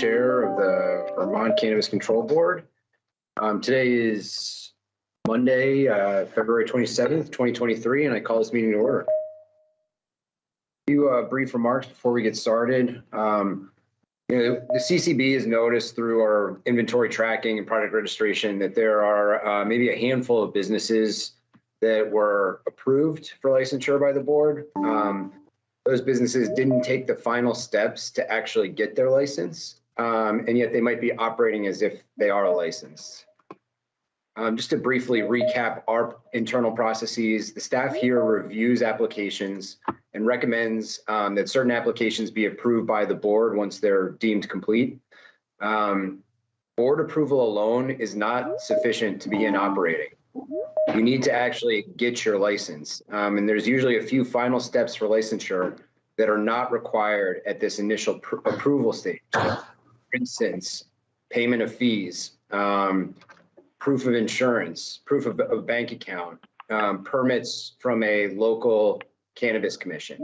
Chair of the Vermont Cannabis Control Board. Um, Today is Monday, uh, February 27th, 2023, and I call this meeting to order. A few uh, brief remarks before we get started. Um, You know, the CCB has noticed through our inventory tracking and product registration that there are uh, maybe a handful of businesses that were approved for licensure by the board. Um, those businesses didn't take the final steps to actually get their license, um, and yet they might be operating as if they are licensed. Um, just to briefly recap our internal processes, the staff here reviews applications and recommends um, that certain applications be approved by the board once they're deemed complete. Um, board approval alone is not sufficient to begin operating you need to actually get your license. Um, and there's usually a few final steps for licensure that are not required at this initial pr- approval stage. For instance, payment of fees, um, proof of insurance, proof of bank account, um, permits from a local cannabis commission.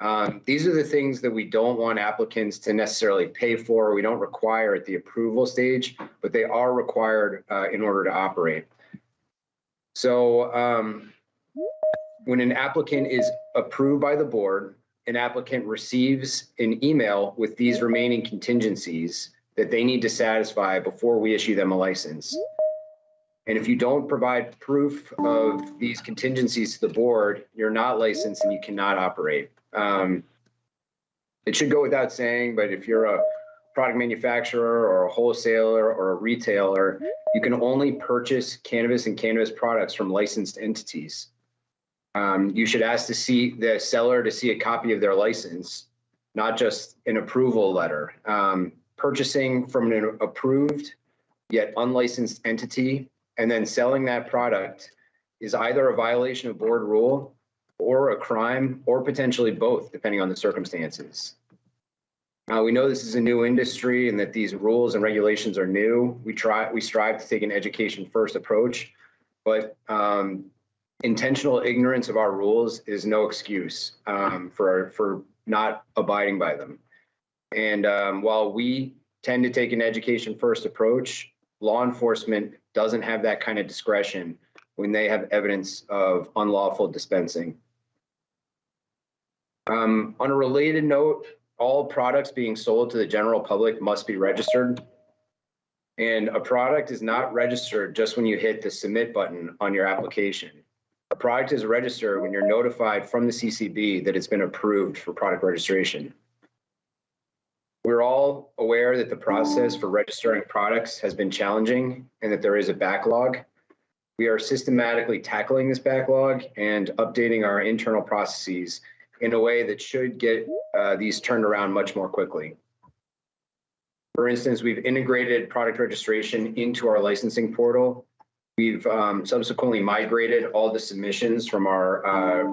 Um, these are the things that we don't want applicants to necessarily pay for. We don't require at the approval stage, but they are required uh, in order to operate. So um, when an applicant is approved by the board, an applicant receives an email with these remaining contingencies that they need to satisfy before we issue them a license. And if you don't provide proof of these contingencies to the board, you're not licensed and you cannot operate. Um, it should go without saying, but if you're a product manufacturer or a wholesaler or a retailer, you can only purchase cannabis and cannabis products from licensed entities. Um, you should ask to see the seller to see a copy of their license, not just an approval letter. Um, purchasing from an approved yet unlicensed entity and then selling that product is either a violation of board rule or a crime or potentially both, depending on the circumstances. We know this is a new industry and that these rules and regulations are new. We try, we strive to take an education first approach, but um, intentional ignorance of our rules is no excuse um, for for not abiding by them. And um, while we tend to take an education first approach, law enforcement doesn't have that kind of discretion when they have evidence of unlawful dispensing. Um, on a related note, all products being sold to the general public must be registered. And a product is not registered just when you hit the submit button on your application. A product is registered when you're notified from the CCB that it's been approved for product registration. We're all aware that the process for registering products has been challenging and that there is a backlog. We are systematically tackling this backlog and updating our internal processes in a way that should get uh, these turned around much more quickly. For instance, we've integrated product registration into our licensing portal. We've um, subsequently migrated all the submissions from our uh,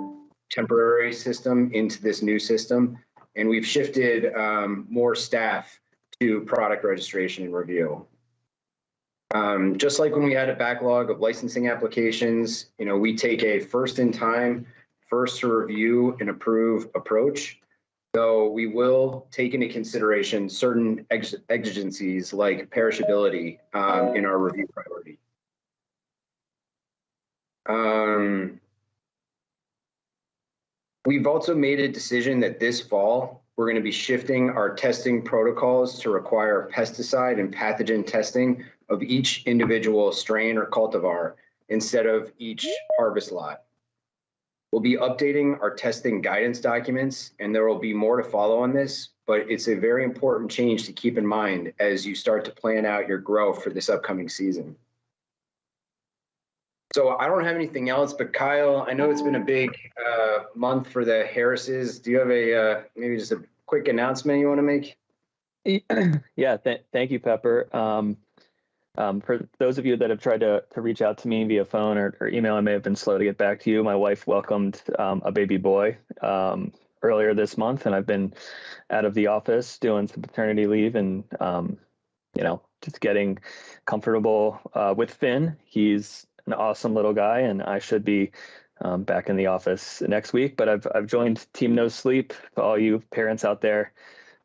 temporary system into this new system, and we've shifted um, more staff to product registration and review. Um, just like when we had a backlog of licensing applications, you know, we take a first in time, first to review and approve approach. Though we will take into consideration certain ex exigencies like perishability um, in our review priority. Um, we've also made a decision that this fall, we're going to be shifting our testing protocols to require pesticide and pathogen testing of each individual strain or cultivar instead of each harvest lot. We'll be updating our testing guidance documents and there will be more to follow on this, but it's a very important change to keep in mind as you start to plan out your growth for this upcoming season. So I don't have anything else, but Kyle, I know it's been a big uh, month for the Harrises. Do you have a uh, maybe just a quick announcement you want to make? Yeah, th thank you, Pepper. Um, um, for those of you that have tried to, to reach out to me via phone or, or email, I may have been slow to get back to you. My wife welcomed um, a baby boy um, earlier this month, and I've been out of the office doing some paternity leave and, um, you know, just getting comfortable uh, with Finn. He's an awesome little guy, and I should be um, back in the office next week. But I've I've joined Team No Sleep. For all you parents out there,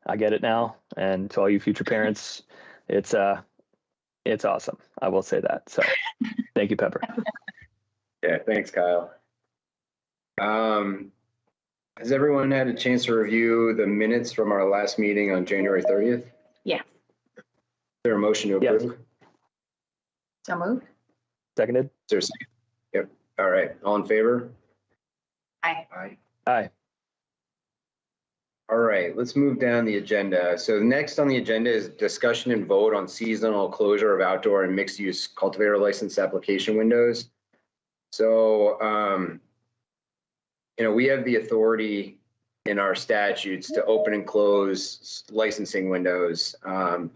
I get it now. And to all you future parents, it's uh, it's awesome. I will say that. So, thank you, Pepper. Yeah, thanks, Kyle. Um, has everyone had a chance to review the minutes from our last meeting on January thirtieth? Is Yeah. there a motion to approve? Is So moved. Seconded. there a second? Yep, all right, all in favor? Aye. Aye. Aye. All right, let's move down the agenda. So next on the agenda is discussion and vote on seasonal closure of outdoor and mixed-use cultivator license application windows. So, um, you know, we have the authority in our statutes to open and close licensing windows, um,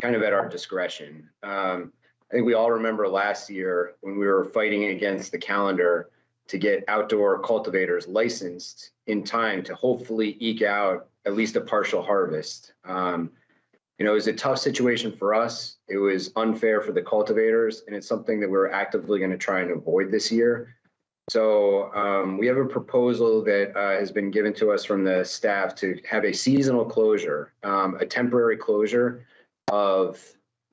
kind of at our discretion. Um, I think we all remember last year when we were fighting against the calendar to get outdoor cultivators licensed in time to hopefully eke out at least a partial harvest. Um, you know, it was a tough situation for us. It was unfair for the cultivators, and it's something that we're actively going to try and avoid this year. So um, we have a proposal that uh, has been given to us from the staff to have a seasonal closure, um, a temporary closure of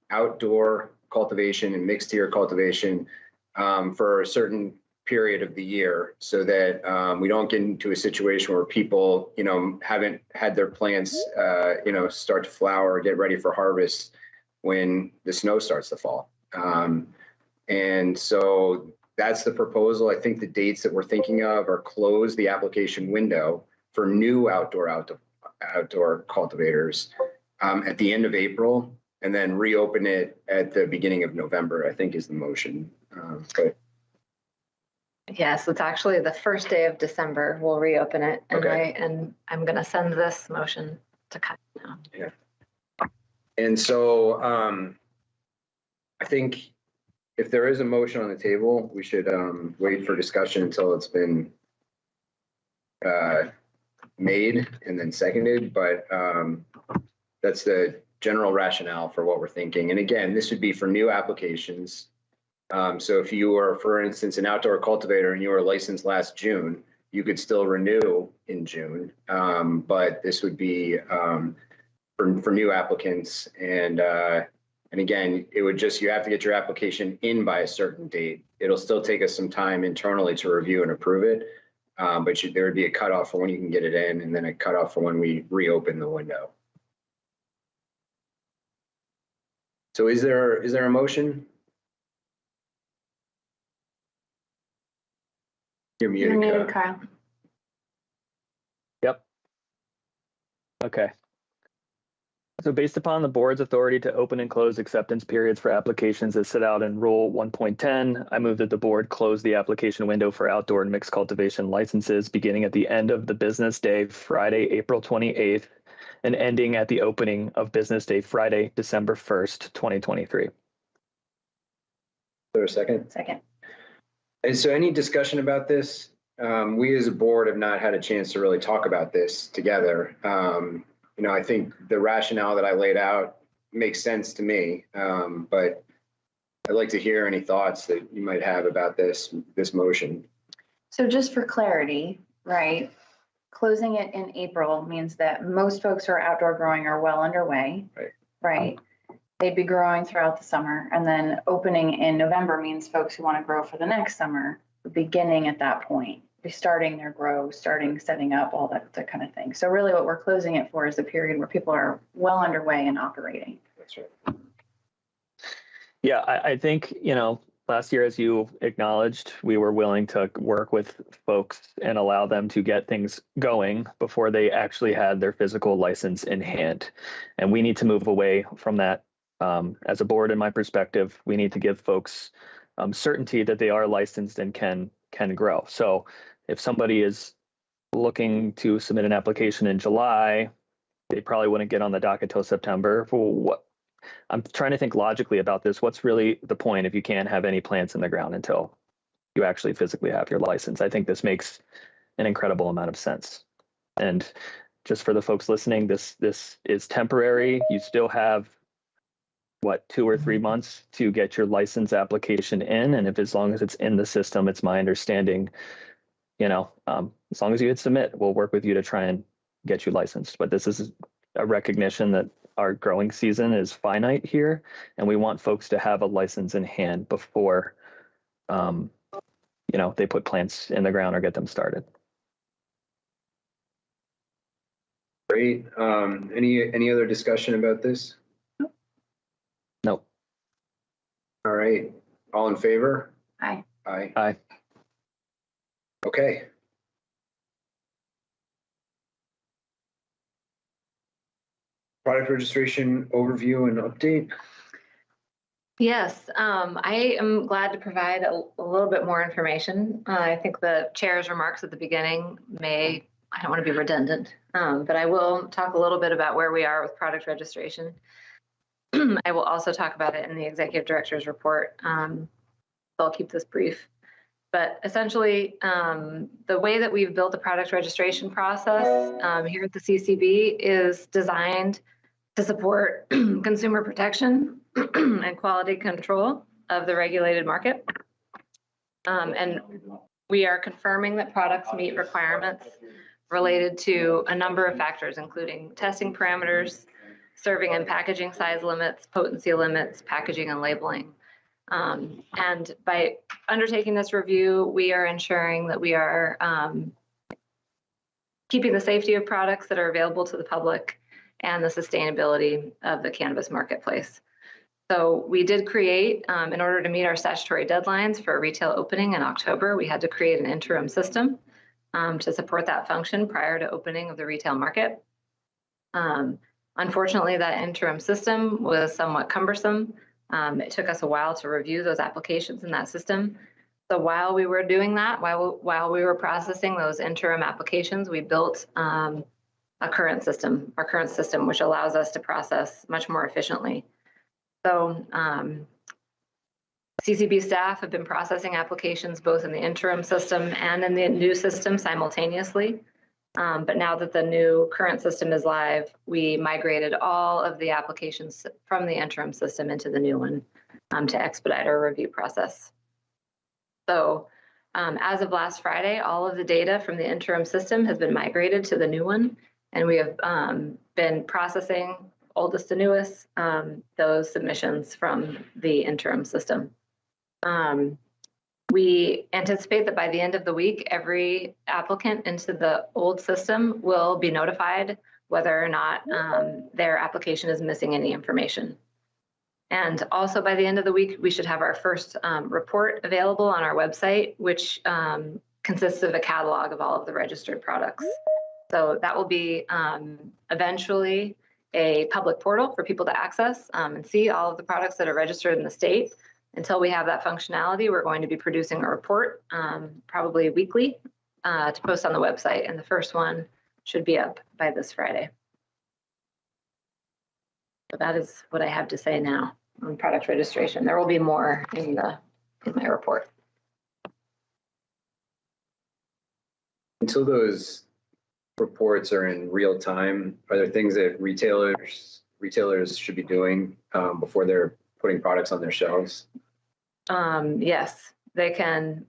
outdoor cultivation and mixed tier cultivation um, for a certain period of the year so that um, we don't get into a situation where people, you know, haven't had their plants, uh, you know, start to flower get ready for harvest when the snow starts to fall. Um, and so that's the proposal. I think the dates that we're thinking of are close the application window for new outdoor outdoor, outdoor cultivators um, at the end of April and then reopen it at the beginning of November, I think is the motion. Um, but Yes, it's actually the first day of December. We'll reopen it and I, Okay. and I'm gonna send this motion to cut now. Yeah. And so um, I think if there is a motion on the table, we should um, wait for discussion until it's been uh, made and then seconded, but um, that's the general rationale for what we're thinking. And again, this would be for new applications. Um, So if you are, for instance, an outdoor cultivator and you were licensed last June, you could still renew in June. Um, But this would be um, for, for new applicants. And, uh, and again, it would just, you have to get your application in by a certain date. It'll still take us some time internally to review and approve it. Um, but you- there would be a cutoff for when you can get it in and then a cutoff for when we reopen the window. So is there, is there a motion? You're You're muted. muted, Kyle. Kyle. Yep. Okay. So based upon the board's authority to open and close acceptance periods for applications as set out in Rule 1.10, I move that the board close the application window for outdoor and mixed cultivation licenses beginning at the end of the business day, Friday, April 28th, and ending at the opening of business day, Friday, December 1st, 2023. Is there a second? Second. And so any discussion about this? Um, we as a board have not had a chance to really talk about this together. Um, you know, I think the rationale that I laid out makes sense to me. Um, but I'd like to hear any thoughts that you might have about this, this motion. So just for clarity, right? Closing it in April means that most folks who are outdoor growing are well underway. Right. Right? They'd be growing throughout the summer and then opening in November means folks who want to grow for the next summer, beginning at that point, be starting their grow, starting setting up, all that, that kind of thing. So really what we're closing it for is a period where people are well underway and operating. That's right. Yeah, I, I think, you know, last year, as you acknowledged, we were willing to work with folks and allow them to get things going before they actually had their physical license in hand. And we need to move away from that. Um, as a board, in my perspective, we need to give folks um, certainty that they are licensed and can can grow. So if somebody is looking to submit an application in July, they probably wouldn't get on the docket till September. For what I'm trying to think logically about this. What's really the point if you can't have any plants in the ground until you actually physically have your license? I think this makes an incredible amount of sense. And just for the folks listening, this this is temporary. You still have what two or three months to get your license application in, and if as long as it's in the system, it's my understanding, you know, um, as long as you hit submit, we'll work with you to try and get you licensed. But this is a recognition that our growing season is finite here, and we want folks to have a license in hand before, um, you know, they put plants in the ground or get them started. Great. Um, any, any other discussion about this? Nope. All right. All in favor? Aye. Aye. Aye. Okay. Product registration overview and update. Yes, um, I am glad to provide a, a little bit more information. Uh, I think the chair's remarks at the beginning may, I don't want to be redundant, um, but I will talk a little bit about where we are with product registration. I will also talk about it in the executive director's report. Um, I'll keep this brief. But essentially, um, the way that we've built the product registration process um, here at the CCB is designed to support consumer protection and quality control of the regulated market. Um, and we are confirming that products meet requirements related to a number of factors, including testing parameters, serving and packaging size limits, potency limits, packaging and labeling. Um, and by undertaking this review, we are ensuring that we are um, keeping the safety of products that are available to the public and the sustainability of the cannabis marketplace. So we did create, um, in order to meet our statutory deadlines for a retail opening in October, we had to create an interim system um, to support that function prior to opening of the retail market. Um, unfortunately, that interim system was somewhat cumbersome. Um, it took us a while to review those applications in that system. So while we were doing that, while, while we were processing those interim applications, we built um, a current system, our current system, which allows us to process much more efficiently. So um, CCB staff have been processing applications both in the interim system and in the new system simultaneously. Um, but now that the new current system is live, we migrated all of the applications from the interim system into the new one um, to expedite our review process. So um, as of last Friday, all of the data from the interim system has been migrated to the new one. And we have um, been processing oldest to newest, um, those submissions from the interim system. Um, we anticipate that by the end of the week, every applicant into the old system will be notified whether or not um, their application is missing any information. And also by the end of the week, we should have our first um, report available on our website, which um, consists of a catalog of all of the registered products. So that will be um, eventually a public portal for people to access um, and see all of the products that are registered in the state. Until we have that functionality, we're going to be producing a report, um, probably weekly, uh, to post on the website. And the first one should be up by this Friday. So that is what I have to say now on product registration. There will be more in the in my report. Until those reports are in real time, are there things that retailers, retailers should be doing um, before they're putting products on their shelves? Um, yes, they can.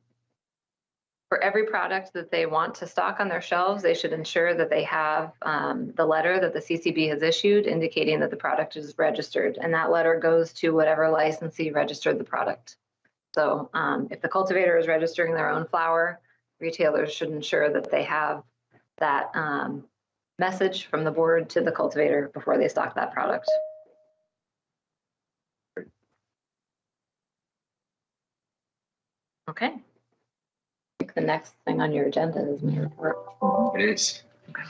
For every product that they want to stock on their shelves, they should ensure that they have um, the letter that the CCB has issued indicating that the product is registered. And that letter goes to whatever licensee registered the product. So um, if the cultivator is registering their own flower, retailers should ensure that they have that um, message from the board to the cultivator before they stock that product. Okay. I think the next thing on your agenda is my report. It is. That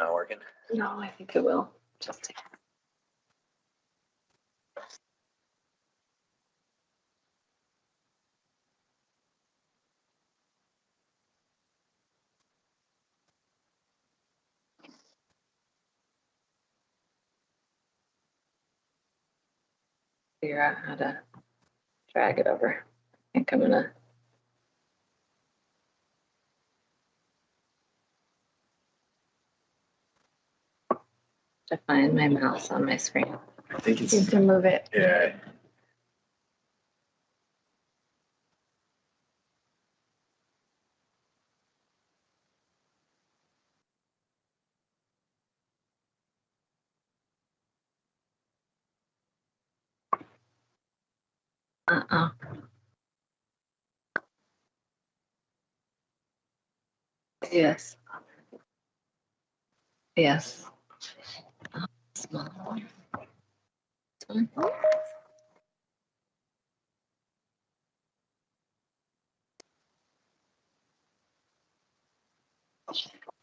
not working? No, I think it will. Just take. Figure out how to drag it over. I think I'm gonna To find my mouse on my screen. I think You it's, can move it. yeah. Uh-uh. Yes. Yes. Small one. This?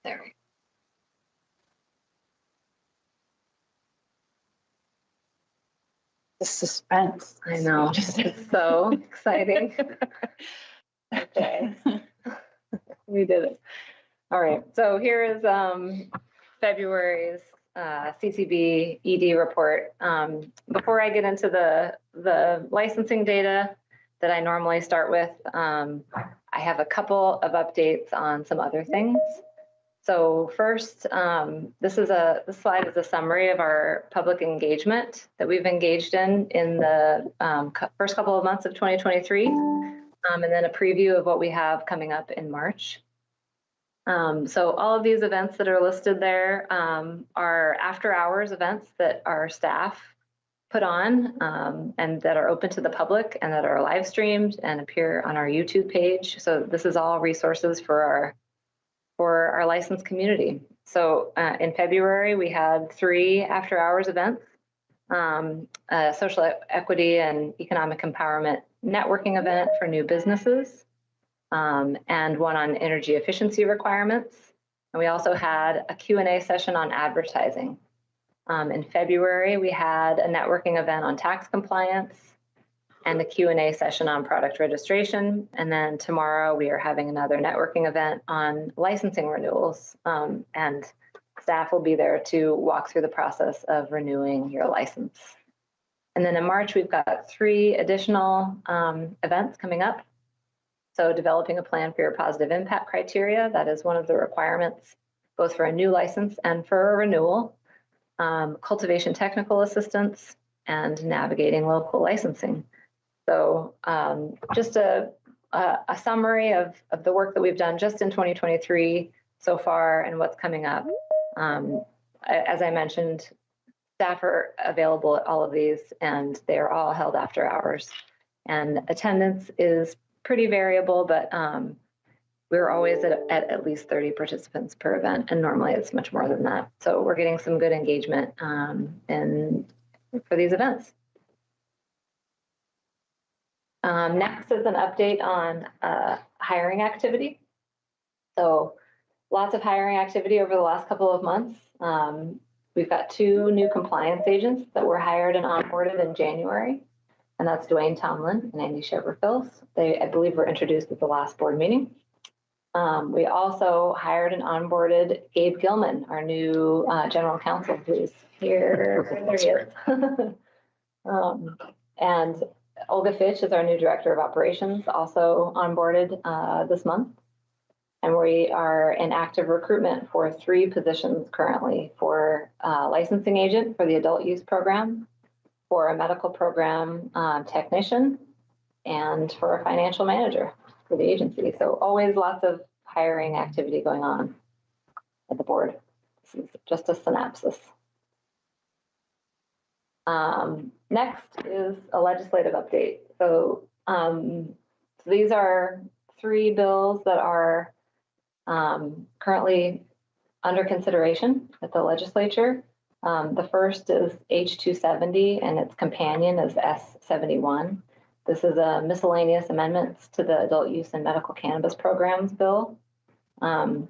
There we The suspense. I know, it's so exciting. Okay. We did it. All right, so here is um February's uh CCB ED report. Um, Before I get into the, the licensing data that I normally start with, um, I have a couple of updates on some other things. So first, um, this is a, this slide is a summary of our public engagement that we've engaged in in the um, first couple of months of 2023. um, and then a preview of what we have coming up in March. Um, so all of these events that are listed there um, are after hours events that our staff put on um, and that are open to the public and that are live streamed and appear on our YouTube page. So this is all resources for our for our licensed community. So uh, in February, we had three after hours events, um, a social equity and economic empowerment networking event for new businesses, um, and one on energy efficiency requirements. And we also had a Q&A session on advertising. Um, in February, we had a networking event on tax compliance and the Q&A session on product registration. And then tomorrow, we are having another networking event on licensing renewals. Um, and staff will be there to walk through the process of renewing your license. And then in March, we've got three additional um, events coming up. So developing a plan for your positive impact criteria, that is one of the requirements, both for a new license and for a renewal. Um, cultivation technical assistance and navigating local licensing. So um, just a, a, a summary of, of the work that we've done just in 2023 so far and what's coming up. Um, as I mentioned, staff are available at all of these and they are all held after hours. And attendance is pretty variable, but um, we're always at, at at least 30 participants per event and normally it's much more than that. So we're getting some good engagement um, in, for these events. Um, next is an update on uh, hiring activity. So lots of hiring activity over the last couple of months. Um, we've got two new compliance agents that were hired and onboarded in January. And that's Dwayne Tomlin and Andy Sheverfils. They, I believe, were introduced at the last board meeting. Um, we also hired and onboarded Gabe Gilman, our new uh, general counsel, who's here. There he is. um, and Olga Fitch is our new director of operations, also onboarded uh, this month. And we are in active recruitment for three positions currently for uh, licensing agent for the adult use program, for a medical program uh, technician, and for a financial manager for the agency. So always lots of hiring activity going on at the board. This is just a synopsis. Um, next is a legislative update. So, um, so these are three bills that are um, currently under consideration at the legislature. Um, the first is H270 and its companion is S71. This is a miscellaneous amendments to the adult use and medical cannabis programs bill. Um,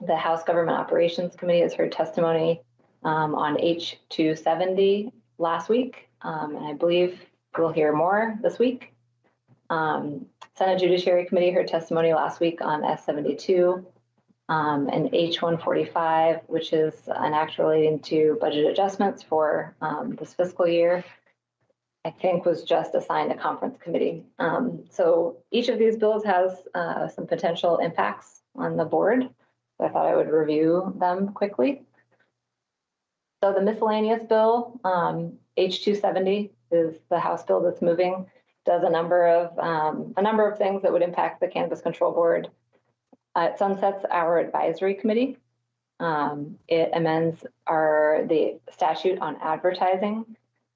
the House Government Operations Committee has heard testimony um, on H270 last week, um, and I believe we'll hear more this week. Um, Senate Judiciary Committee heard testimony last week on S72 um, and H145, which is an act relating to budget adjustments for um, this fiscal year. I think was just assigned a conference committee. Um, so each of these bills has, uh, some potential impacts on the board. So I thought I would review them quickly. So the miscellaneous bill, um, H two seventy is the House bill that's moving, does a number of, um, a number of things that would impact the Cannabis Control Board. Uh, it sunsets our advisory committee. Um, it amends our, the statute on advertising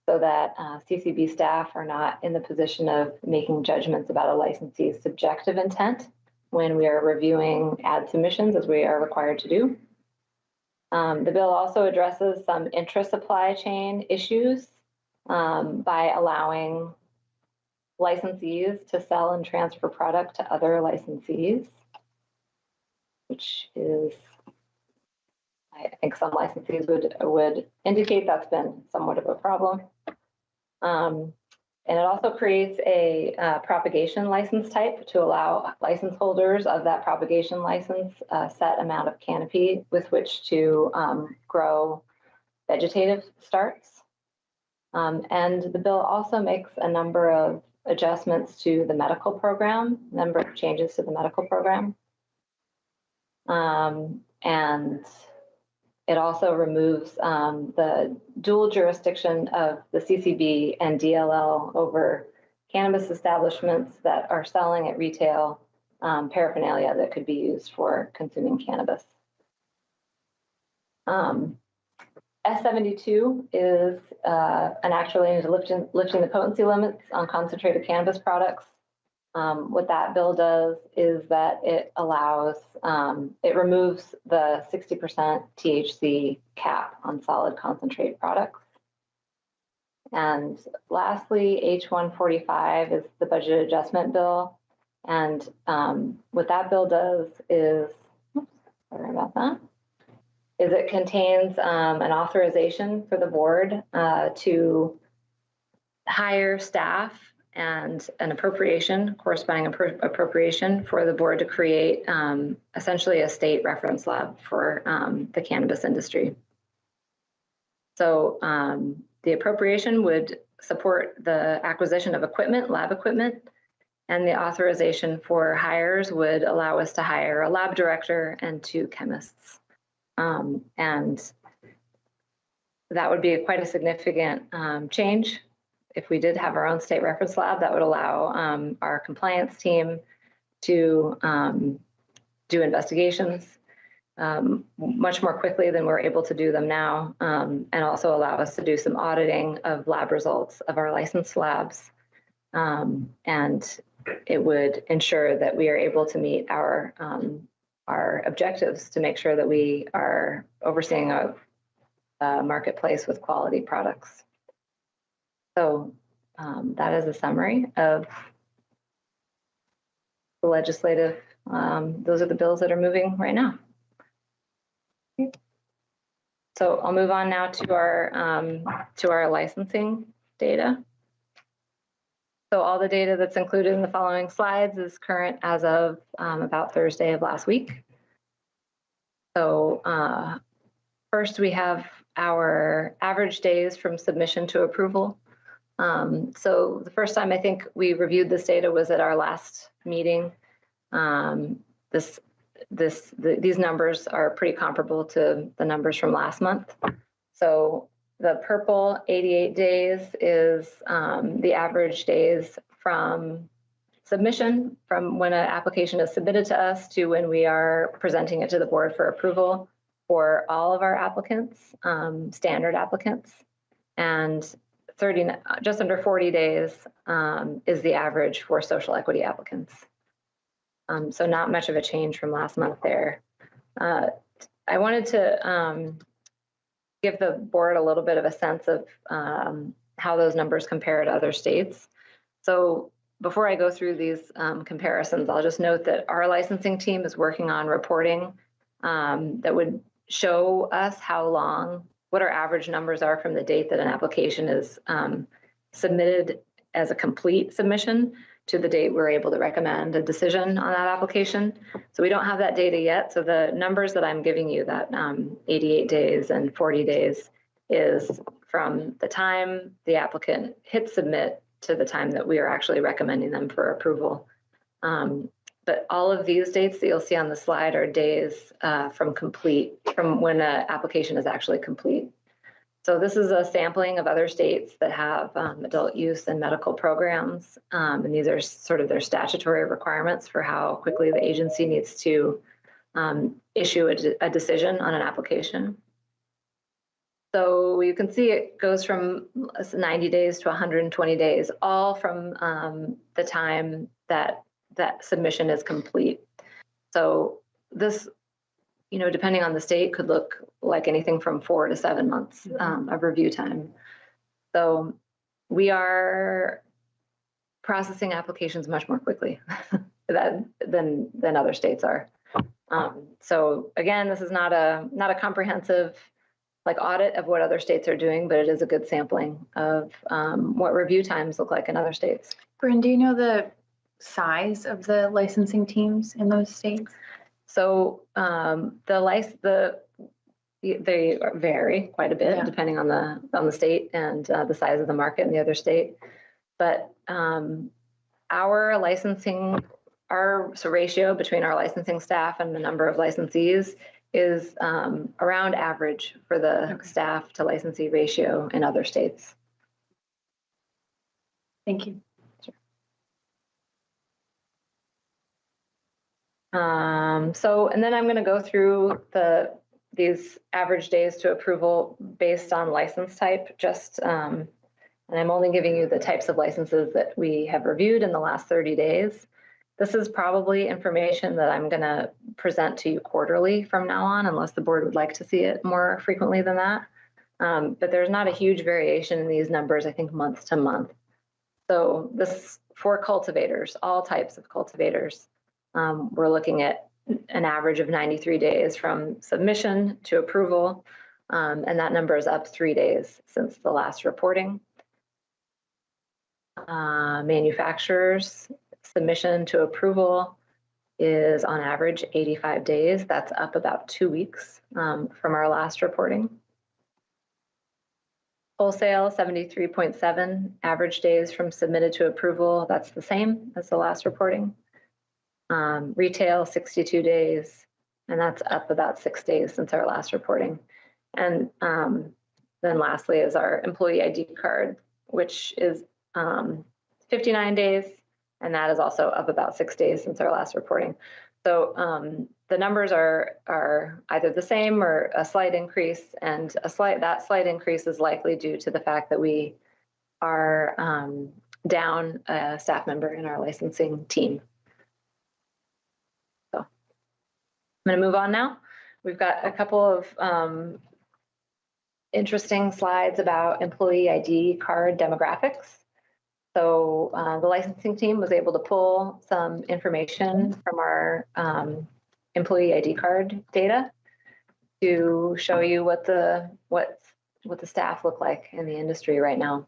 so that uh, CCB staff are not in the position of making judgments about a licensee's subjective intent when we are reviewing ad submissions, as we are required to do. Um, the bill also addresses some intra-supply chain issues um, by allowing licensees to sell and transfer product to other licensees, which is I think some licensees would, would indicate that's been somewhat of a problem. Um, and it also creates a uh, propagation license type to allow license holders of that propagation license a set amount of canopy with which to um, grow vegetative starts. Um, and the bill also makes a number of adjustments to the medical program, number of changes to the medical program. Um, and it also removes um, the dual jurisdiction of the CCB and DLL over cannabis establishments that are selling at retail um, paraphernalia that could be used for consuming cannabis. Um, S72 is uh, an act relating to lifting, lifting the potency limits on concentrated cannabis products. Um, what that bill does is that it allows, um, it removes the 60% THC cap on solid concentrate products. And lastly, H145 is the budget adjustment bill. And um, what that bill does is, oops, sorry about that, is it contains um, an authorization for the board uh, to hire staff and an appropriation, corresponding appro- appropriation for the board to create um, essentially a state reference lab for um, the cannabis industry. So um, the appropriation would support the acquisition of equipment, lab equipment, and the authorization for hires would allow us to hire a lab director and two chemists. Um, and that would be quite a significant um, change if we did have our own state reference lab, that would allow um, our compliance team to um, do investigations um, much more quickly than we're able to do them now, um, and also allow us to do some auditing of lab results of our licensed labs. Um, and it would ensure that we are able to meet our um, our objectives to make sure that we are overseeing a, a marketplace with quality products. So um, that is a summary of the legislative, um, those are the bills that are moving right now. So I'll move on now to our, um, to our licensing data. So all the data that's included in the following slides is current as of um, about Thursday of last week. So uh, first we have our average days from submission to approval. Um, so the first time I think we reviewed this data was at our last meeting. Um, this, this, the, these numbers are pretty comparable to the numbers from last month. So the purple 88 days is um, the average days from submission, from when an application is submitted to us to when we are presenting it to the board for approval for all of our applicants, um, standard applicants. And 30, just under 40 days um, is the average for social equity applicants. Um, so not much of a change from last month there. Uh, I wanted to um, give the board a little bit of a sense of um, how those numbers compare to other states. So before I go through these um, comparisons, I'll just note that our licensing team is working on reporting that would show us how long what our average numbers are from the date that an application is um, submitted as a complete submission to the date we're able to recommend a decision on that application. So we don't have that data yet. So the numbers that I'm giving you, that um, 88 days and 40 days, is from the time the applicant hits submit to the time that we are actually recommending them for approval. Um, But all of these dates that you'll see on the slide are days uh, from complete, from when an application is actually complete. So this is a sampling of other states that have um, adult use and medical programs. Um, And these are sort of their statutory requirements for how quickly the agency needs to um, issue a, de- a decision on an application. So you can see it goes from 90 days to 120 days, all from um, the time that that submission is complete. So this, you know, depending on the state, could look like anything from four to seven months um, of review time. So we are processing applications much more quickly that, than than other states are. Um, so again, this is not a not a comprehensive like audit of what other states are doing, but it is a good sampling of um, what review times look like in other states. Bryn, do you know the size of the licensing teams in those states? So um, the lic the they vary quite a bit Yeah. depending on the on the state and uh, the size of the market in the other state. But um, our licensing, our so ratio between our licensing staff and the number of licensees is um, around average for the Okay. staff to licensee ratio in other states. Thank you. Um, so, and then I'm going to go through the, these average days to approval based on license type, just, um, and I'm only giving you the types of licenses that we have reviewed in the last 30 days. This is probably information that I'm going to present to you quarterly from now on, unless the board would like to see it more frequently than that. Um, but there's not a huge variation in these numbers, I think month to month. So this for cultivators, all types of cultivators. Um, we're looking at an average of 93 days from submission to approval, um, and that number is up three days since the last reporting. Uh, manufacturers submission to approval is on average 85 days. That's up about two weeks um, from our last reporting. Wholesale 73.7 average days from submitted to approval. That's the same as the last reporting. Um, retail, 62 days, and that's up about six days since our last reporting. And um, then lastly is our employee ID card, which is um, 59 days, and that is also up about six days since our last reporting. So um, the numbers are are either the same or a slight increase, and a slight that slight increase is likely due to the fact that we are um, down a staff member in our licensing team. I'm going to move on now. We've got a couple of um, interesting slides about employee ID card demographics. So uh, the licensing team was able to pull some information from our um, employee ID card data to show you what the what what the staff look like in the industry right now.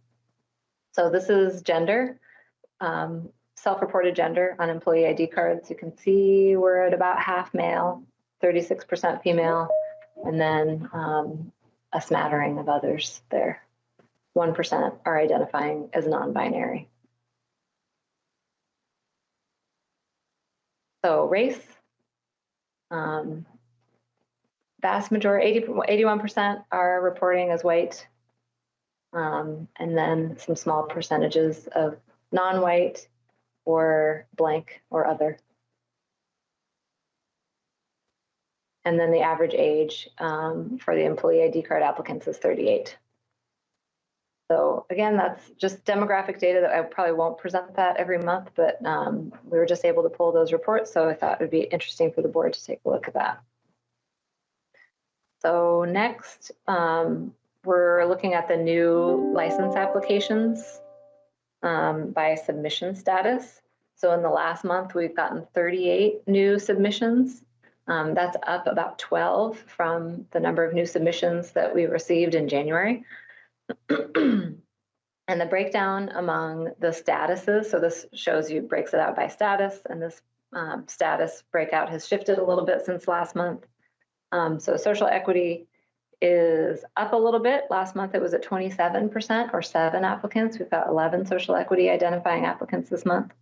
So this is gender, um, self-reported gender on employee ID cards. You can see we're at about half male, 36% female, and then um, a smattering of others there. 1% are identifying as non-binary. So race, um, vast majority, 80, 81% are reporting as white. Um, and then some small percentages of non-white or blank or other. And then the average age um, for the employee ID card applicants is 38. So again, that's just demographic data that I probably won't present that every month, but um, we were just able to pull those reports. So I thought it would be interesting for the board to take a look at that. So next, um, we're looking at the new license applications um, by submission status. So in the last month, we've gotten 38 new submissions. Um, that's up about 12 from the number of new submissions that we received in January. and the breakdown among the statuses, so this shows you, breaks it out by status, and this um, status breakout has shifted a little bit since last month. Um, so social equity is up a little bit. Last month it was at 27% or seven applicants. We've got 11 social equity identifying applicants this month.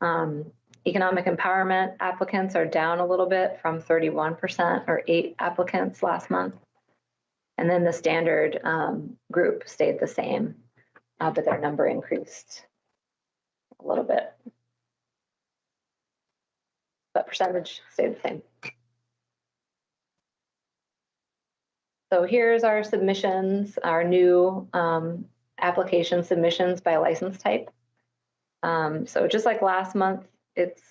Um, economic empowerment applicants are down a little bit from 31% or eight applicants last month. And then the standard um, group stayed the same, uh, but their number increased a little bit. But percentage stayed the same. So here's our submissions, our new um, application submissions by license type. Um, so just like last month, it's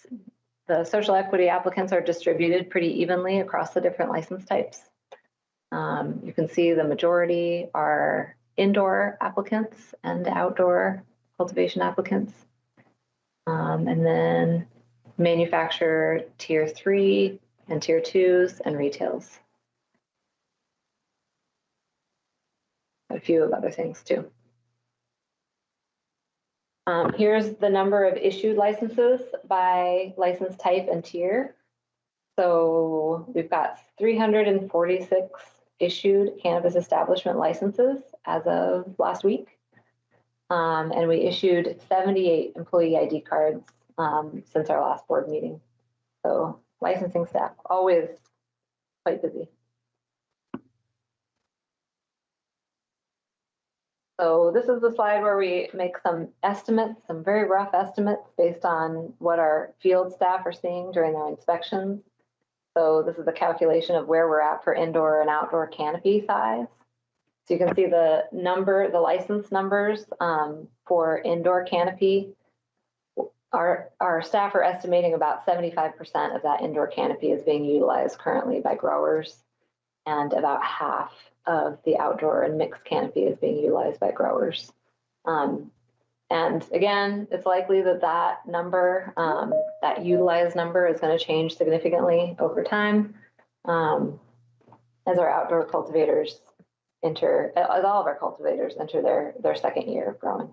the social equity applicants are distributed pretty evenly across the different license types. Um, you can see the majority are indoor applicants and outdoor cultivation applicants. Um, and then manufacturer tier three and tier twos and retails. A few of other things too. Um, here's the number of issued licenses by license type and tier. So we've got 346 issued cannabis establishment licenses as of last week. Um, and we issued 78 employee ID cards um, since our last board meeting. So licensing staff always quite busy. So this is the slide where we make some estimates, some very rough estimates based on what our field staff are seeing during their inspections. So this is a calculation of where we're at for indoor and outdoor canopy size. So you can see the number, the license numbers um, for indoor canopy. Our, our staff are estimating about 75% of that indoor canopy is being utilized currently by growers and about half of the outdoor and mixed canopy is being utilized by growers. Um, and again, it's likely that that number, um, that utilized number is going to change significantly over time um, as our outdoor cultivators enter, as all of our cultivators enter their, their second year of growing.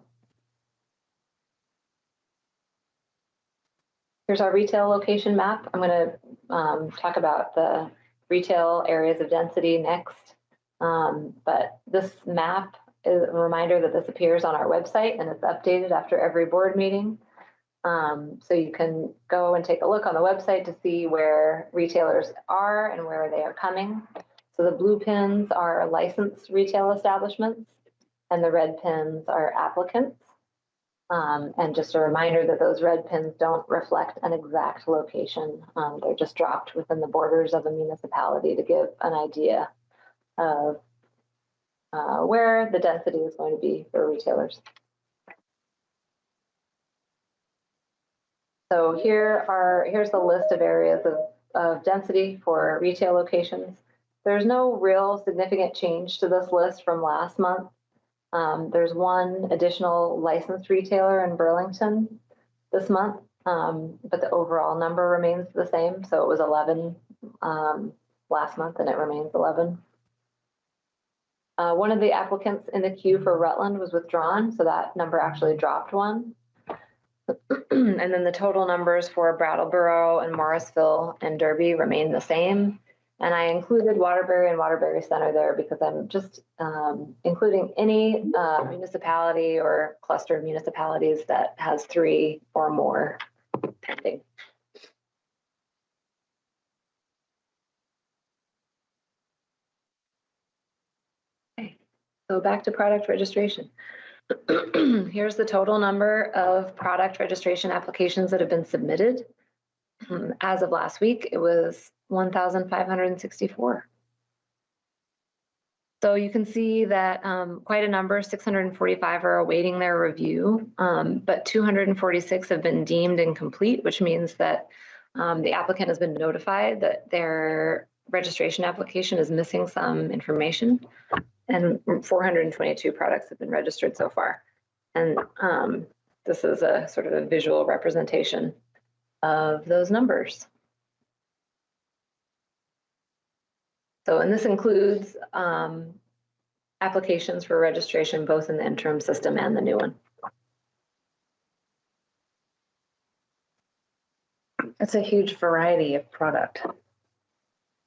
Here's our retail location map. I'm going to um, talk about the retail areas of density next. Um, but this map is a reminder that this appears on our website and it's updated after every board meeting. Um, so you can go and take a look on the website to see where retailers are and where they are coming. So the blue pins are licensed retail establishments and the red pins are applicants. Um, and just a reminder that those red pins don't reflect an exact location. Um, they're just dropped within the borders of a municipality to give an idea of uh, where the density is going to be for retailers. So here are here's the list of areas of, of density for retail locations. There's no real significant change to this list from last month. Um, there's one additional licensed retailer in Burlington this month, um, but the overall number remains the same. So it was 11 um, last month and it remains 11. Uh, one of the applicants in the queue for Rutland was withdrawn, so that number actually dropped one. and then the total numbers for Brattleboro and Morrisville and Derby remain the same. And I included Waterbury and Waterbury Center there because I'm just um, including any uh, municipality or cluster of municipalities that has three or more pending. So back to product registration. Here's the total number of product registration applications that have been submitted. Um, As of last week, it was 1,564. So you can see that um, quite a number, 645 are awaiting their review, um, but 246 have been deemed incomplete, which means that um, the applicant has been notified that their registration application is missing some information. And 422 products have been registered so far. And um, this is a sort of a visual representation of those numbers. So, and this includes um, applications for registration, both in the interim system and the new one. It's a huge variety of product.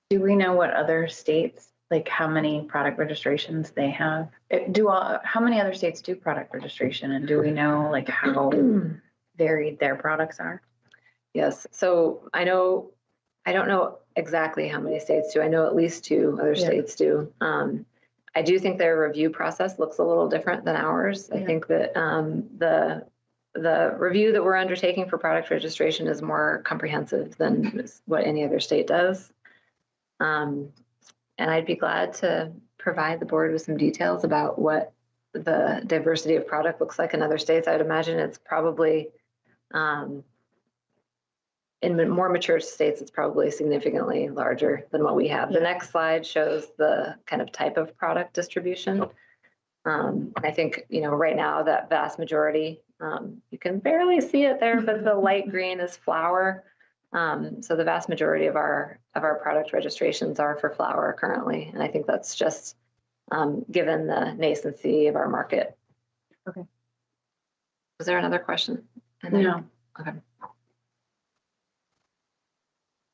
Do we know what other states like how many product registrations they have? It- Do, all how many other states do product registration and do we know like how varied their products are? Yes, so I know, I don't know exactly how many states do. I know at least two other Yeah. states do. Um, I do think their review process looks a little different than ours. I think that um, the, the review that we're undertaking for product registration is more comprehensive than what any other state does. Um, And I'd be glad to provide the board with some details about what the diversity of product looks like in other states. I'd imagine it's probably um, in more mature states, it's probably significantly larger than what we have. The next slide shows the kind of type of product distribution. Um, I think, you know, right now that vast majority, um, you can barely see it there, but the light green is flour. Um, so the vast majority of our, of our product registrations are for flour currently. And I think that's just, um, given the nascency of our market. Okay. Was there another question? And then- No.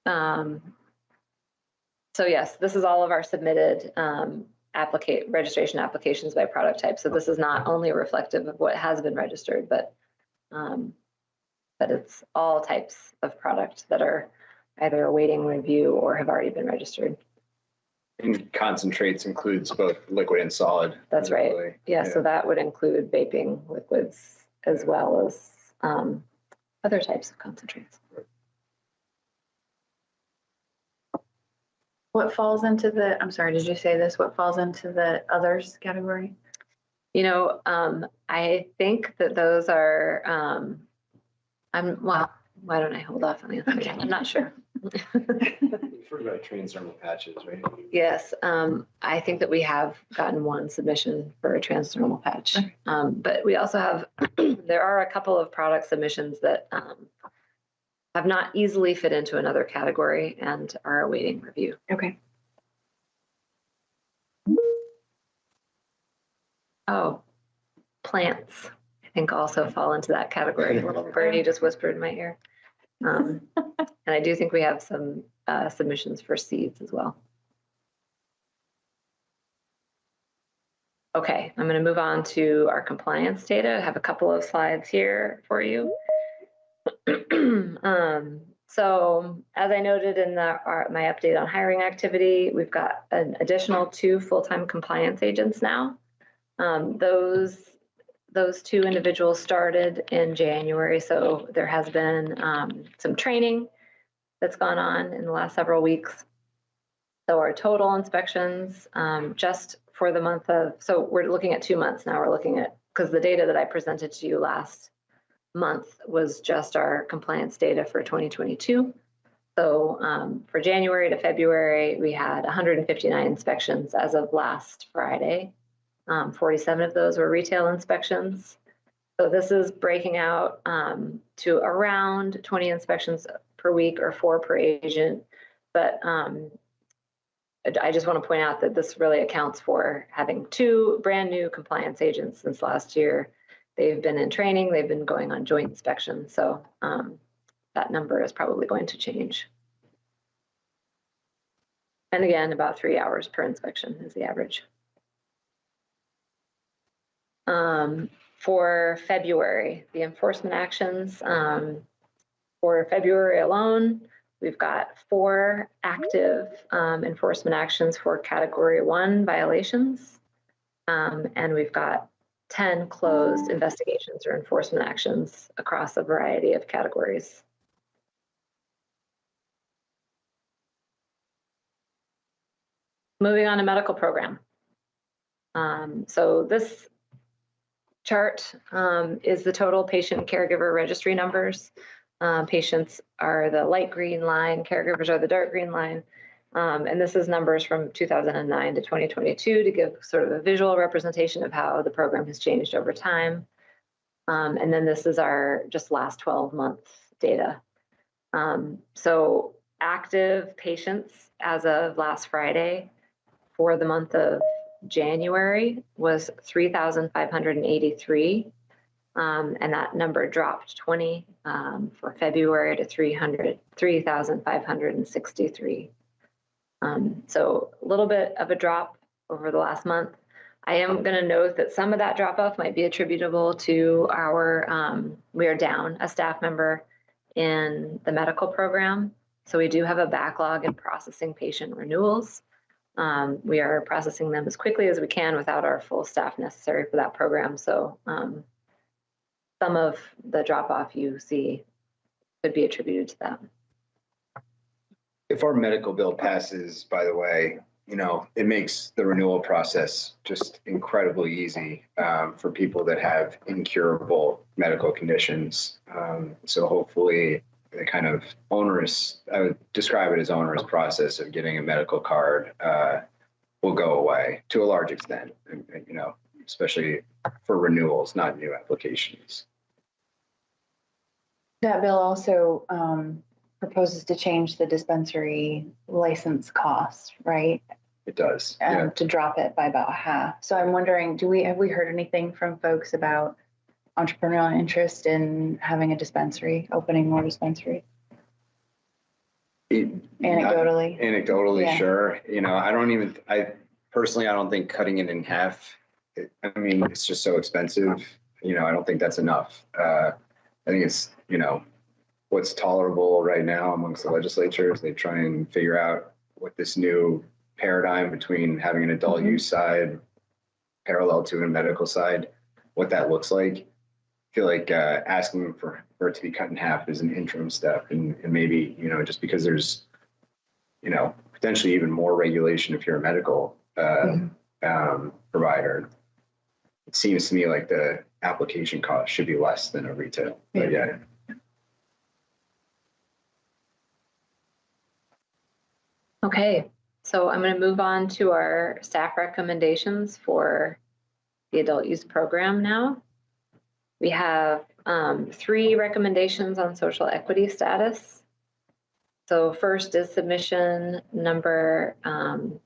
Um, so yes, this is all of our submitted um, applicate registration applications by product type. So this is not only reflective of what has been registered, but um, but it's all types of product that are either awaiting review or have already been registered. And concentrates includes both liquid and solid. That's right. presumably. Yeah, so that would include vaping liquids as well as um, other types of concentrates. What falls into the, I'm sorry, did you say this? What falls into the others category? You know, um, I think that those are, um, I'm, well, why don't I hold off on the answer? I'm not sure. You've heard about transdermal patches, right? Yes, um, I think that we have gotten one submission for a transdermal patch. Um, but we also have, there are a couple of product submissions that, um, have not easily fit into another category and are awaiting review. Okay. Oh, plants, I think also fall into that category. A little birdie just whispered in my ear. Um, and I do think we have some uh, submissions for seeds as well. Okay, I'm going to move on to our compliance data. I have a couple of slides here for you. um, so as I noted in the, our, my update on hiring activity, we've got an additional two full-time compliance agents now. Um, those those two individuals started in January, so there has been um, some training that's gone on in the last several weeks. So our total inspections, um, just for the month of, so we're looking at two months now. We're looking at because the data that I presented to you last month was just our compliance data for 2022. So um, for January to February, we had 159 inspections as of last Friday. Um, 47 of those were retail inspections. So this is breaking out um, to around 20 inspections per week or four per agent. But um, I- just want to point out that this really accounts for having two brand new compliance agents since last year. They've been in training, they've been going on joint inspection. So um, that number is probably going to change. And again, about three hours per inspection is the average. Um, for February, the enforcement actions, um, for February alone, we've got four active, um, enforcement actions for category one violations. Um, and we've got ten closed investigations or enforcement actions across a variety of categories. Moving on to medical program. Um, so this chart um, is the total patient caregiver registry numbers. Uh, patients are the light green line, caregivers are the dark green line. Um, and this is numbers from 2009 to 2022 to give sort of a visual representation of how the program has changed over time. Um, and then this is our just last 12 months data. Um, so active patients as of last Friday for the month of January was 3,583. Um, and that number dropped 20 um, for February to 300, 3,563. Um, so a little bit of a drop over the last month. I am going to note that some of that drop off might be attributable to our, um, we are down a staff member in the medical program. So we do have a backlog in processing patient renewals. Um, we are processing them as quickly as we can without our full staff necessary for that program. So um, some of the drop off you see could be attributed to that. If our medical bill passes, by the way, you know, it makes the renewal process just incredibly easy um, for people that have incurable medical conditions. Um, so hopefully the kind of onerous, I would describe it as onerous process of getting a medical card uh, will go away to a large extent, and- and, you know, especially for renewals, not new applications. That bill also um, proposes to change the dispensary license cost, right? It does. Um, Yeah. To drop it by about half. So I'm wondering, do we, have we heard anything from folks about entrepreneurial interest in having a dispensary, opening more dispensaries It- anecdotally? Anecdotally, Yeah. sure. You know, I don't even, I personally, I don't think cutting it in half, it- I mean, it's just so expensive. You know, I don't think that's enough. Uh, I think it's, you know, what's tolerable right now amongst the legislatures. They try and figure out what this new paradigm between having an adult Mhm. use side parallel to a medical side, what that looks like. I feel like uh, asking for, for it to be cut in half is an interim step and, and maybe, you know, just because there's, you know, potentially even more regulation if you're a medical uh, um, provider. It seems to me like the application cost should be less than a retail, but yeah. Okay, so I'm going to move on to our staff recommendations for the adult use program now. We have um, three recommendations on social equity status. So first is submission number um,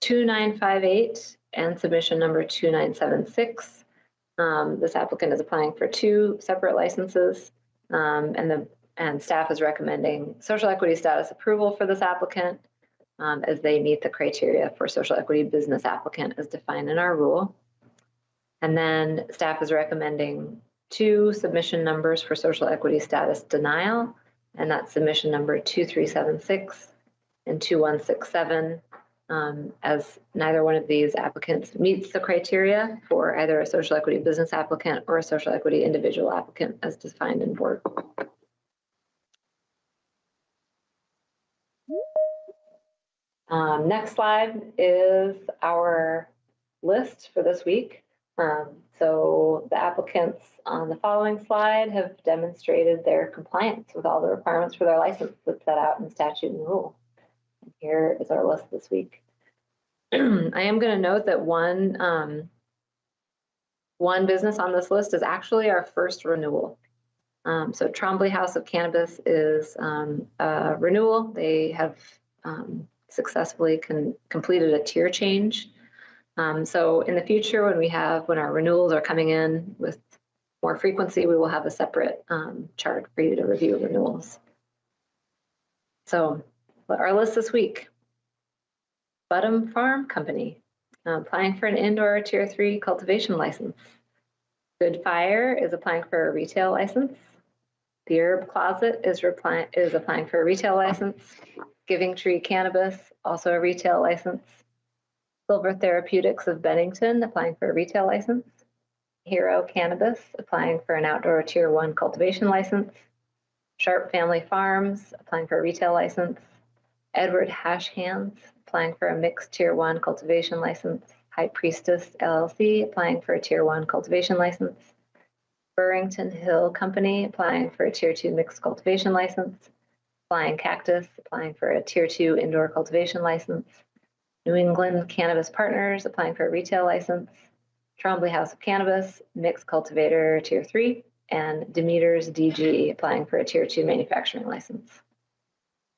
2958 and submission number 2976. Um, This applicant is applying for two separate licenses. um, And the and staff is recommending social equity status approval for this applicant um, as they meet the criteria for social equity business applicant as defined in our rule. And then staff is recommending two submission numbers for social equity status denial, and that's submission number 2376 and 2167, um, as neither one of these applicants meets the criteria for either a social equity business applicant or a social equity individual applicant as defined in board. Um, next slide is our list for this week. Um, so the applicants on the following slide have demonstrated their compliance with all the requirements for their license that's set out in statute and rule. And Here is our list this week. I am going to note that one um, one business on this list is actually our first renewal. Um, so Trombley House of Cannabis is um, a renewal. They have um, successfully completed a tier change. Um, so in the future, when we have, when our renewals are coming in with more frequency, we will have a separate um, chart for you to review renewals. So our list this week. Budham Farm Company, uh, applying for an indoor tier three cultivation license. Good Fire is applying for a retail license. The Herb Closet is is applying for a retail license. Giving Tree Cannabis, also a retail license. Silver Therapeutics of Bennington, applying for a retail license. Hero Cannabis, applying for an outdoor tier one cultivation license. Sharp Family Farms, applying for a retail license. Edward Hash Hands, applying for a mixed tier one cultivation license. High Priestess LLC, applying for a tier one cultivation license. Burrington Hill Company, applying for a tier two mixed cultivation license. Flying Cactus, applying for a tier two indoor cultivation license. New England Cannabis Partners, applying for a retail license. Trombley House of Cannabis, mixed cultivator tier three, and Demeter's DG, applying for a tier two manufacturing license.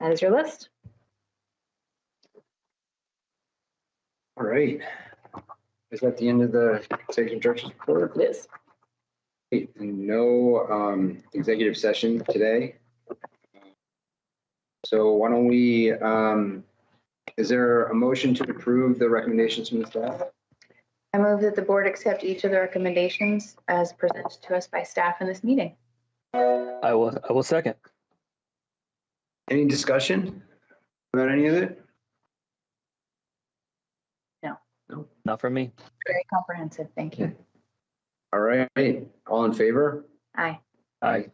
That is your list. All right. Is that the end of the executive director's report? It is. No um, executive session today. So why don't we, um, is there a motion to approve the recommendations from the staff? I move that the board accept each of the recommendations as presented to us by staff in this meeting. I will, I will second. Any discussion about any of it? No. Not from me. Very comprehensive, thank you. All right, all in favor? Aye. Aye.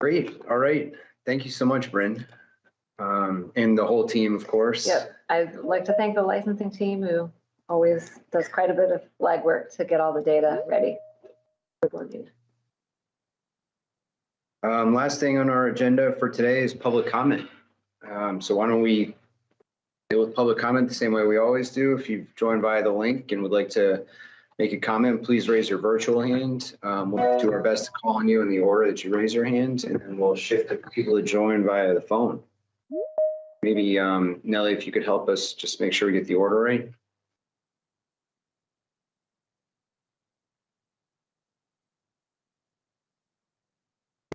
Great, all right. Thank you so much, Brynn. Um, and the whole team, of course. Yep, I'd like to thank the licensing team who always does quite a bit of legwork to get all the data ready. for board meeting. Um, last thing on our agenda for today is public comment. Um, so why don't we deal with public comment the same way we always do? If you've joined via the link and would like to make a comment, please raise your virtual hand. Um, we'll do our best to call on you in the order that you raise your hand and then we'll shift to people to join via the phone. Maybe, um, Nellie, if you could help us just make sure we get the order right.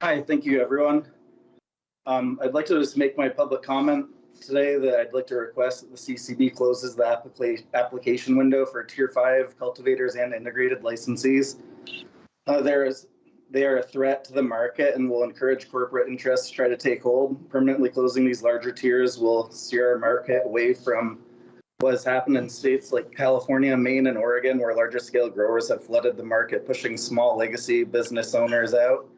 Hi, thank you, everyone. Um, I'd like to just make my public comment today that I'd like to request that the CCB closes the applica- application window for tier five cultivators and integrated licensees. Uh, there is, they are a threat to the market and will encourage corporate interests to try to take hold. Permanently closing these larger tiers will steer our market away from what has happened in states like California, Maine, and Oregon, where larger scale growers have flooded the market, pushing small legacy business owners out.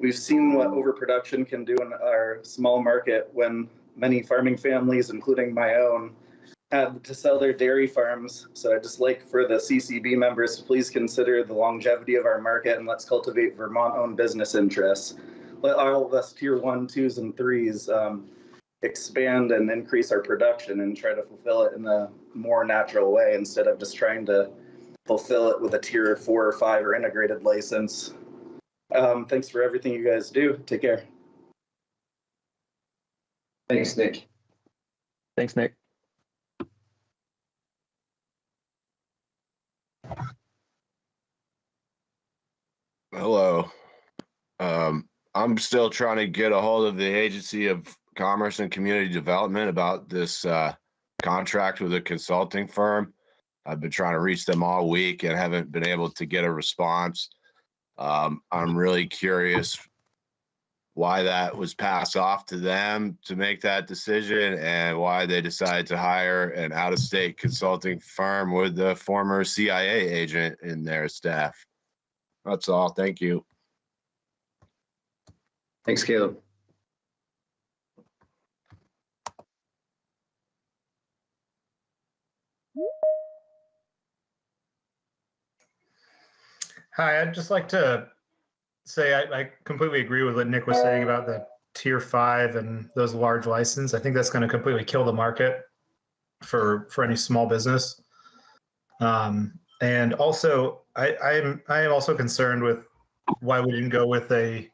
We've seen what overproduction can do in our small market when many farming families, including my own, had to sell their dairy farms. So I'd just like for the CCB members to please consider the longevity of our market and let's cultivate Vermont-owned business interests. Let all of us tier one, twos, and threes um, expand and increase our production and try to fulfill it in a more natural way instead of just trying to fulfill it with a tier four or five or integrated license. Um, thanks for everything you guys do. Take care. Thanks, Nick. Thanks, Nick. Hello. Um, I'm still trying to get a hold of the Agency of Commerce and Community Development about this uh, contract with a consulting firm. I've been trying to reach them all week and haven't been able to get a response. Um, I'm really curious why that was passed off to them to make that decision and why they decided to hire an out-of-state consulting firm with the former CIA agent in their staff. That's all. Thank you. Thanks, Caleb. Hi, I'd just like to say I, I completely agree with what Nick was saying about the tier five and those large license. I think that's going to completely kill the market for for any small business. Um, and also, I, I'm I am also concerned with why we didn't go with a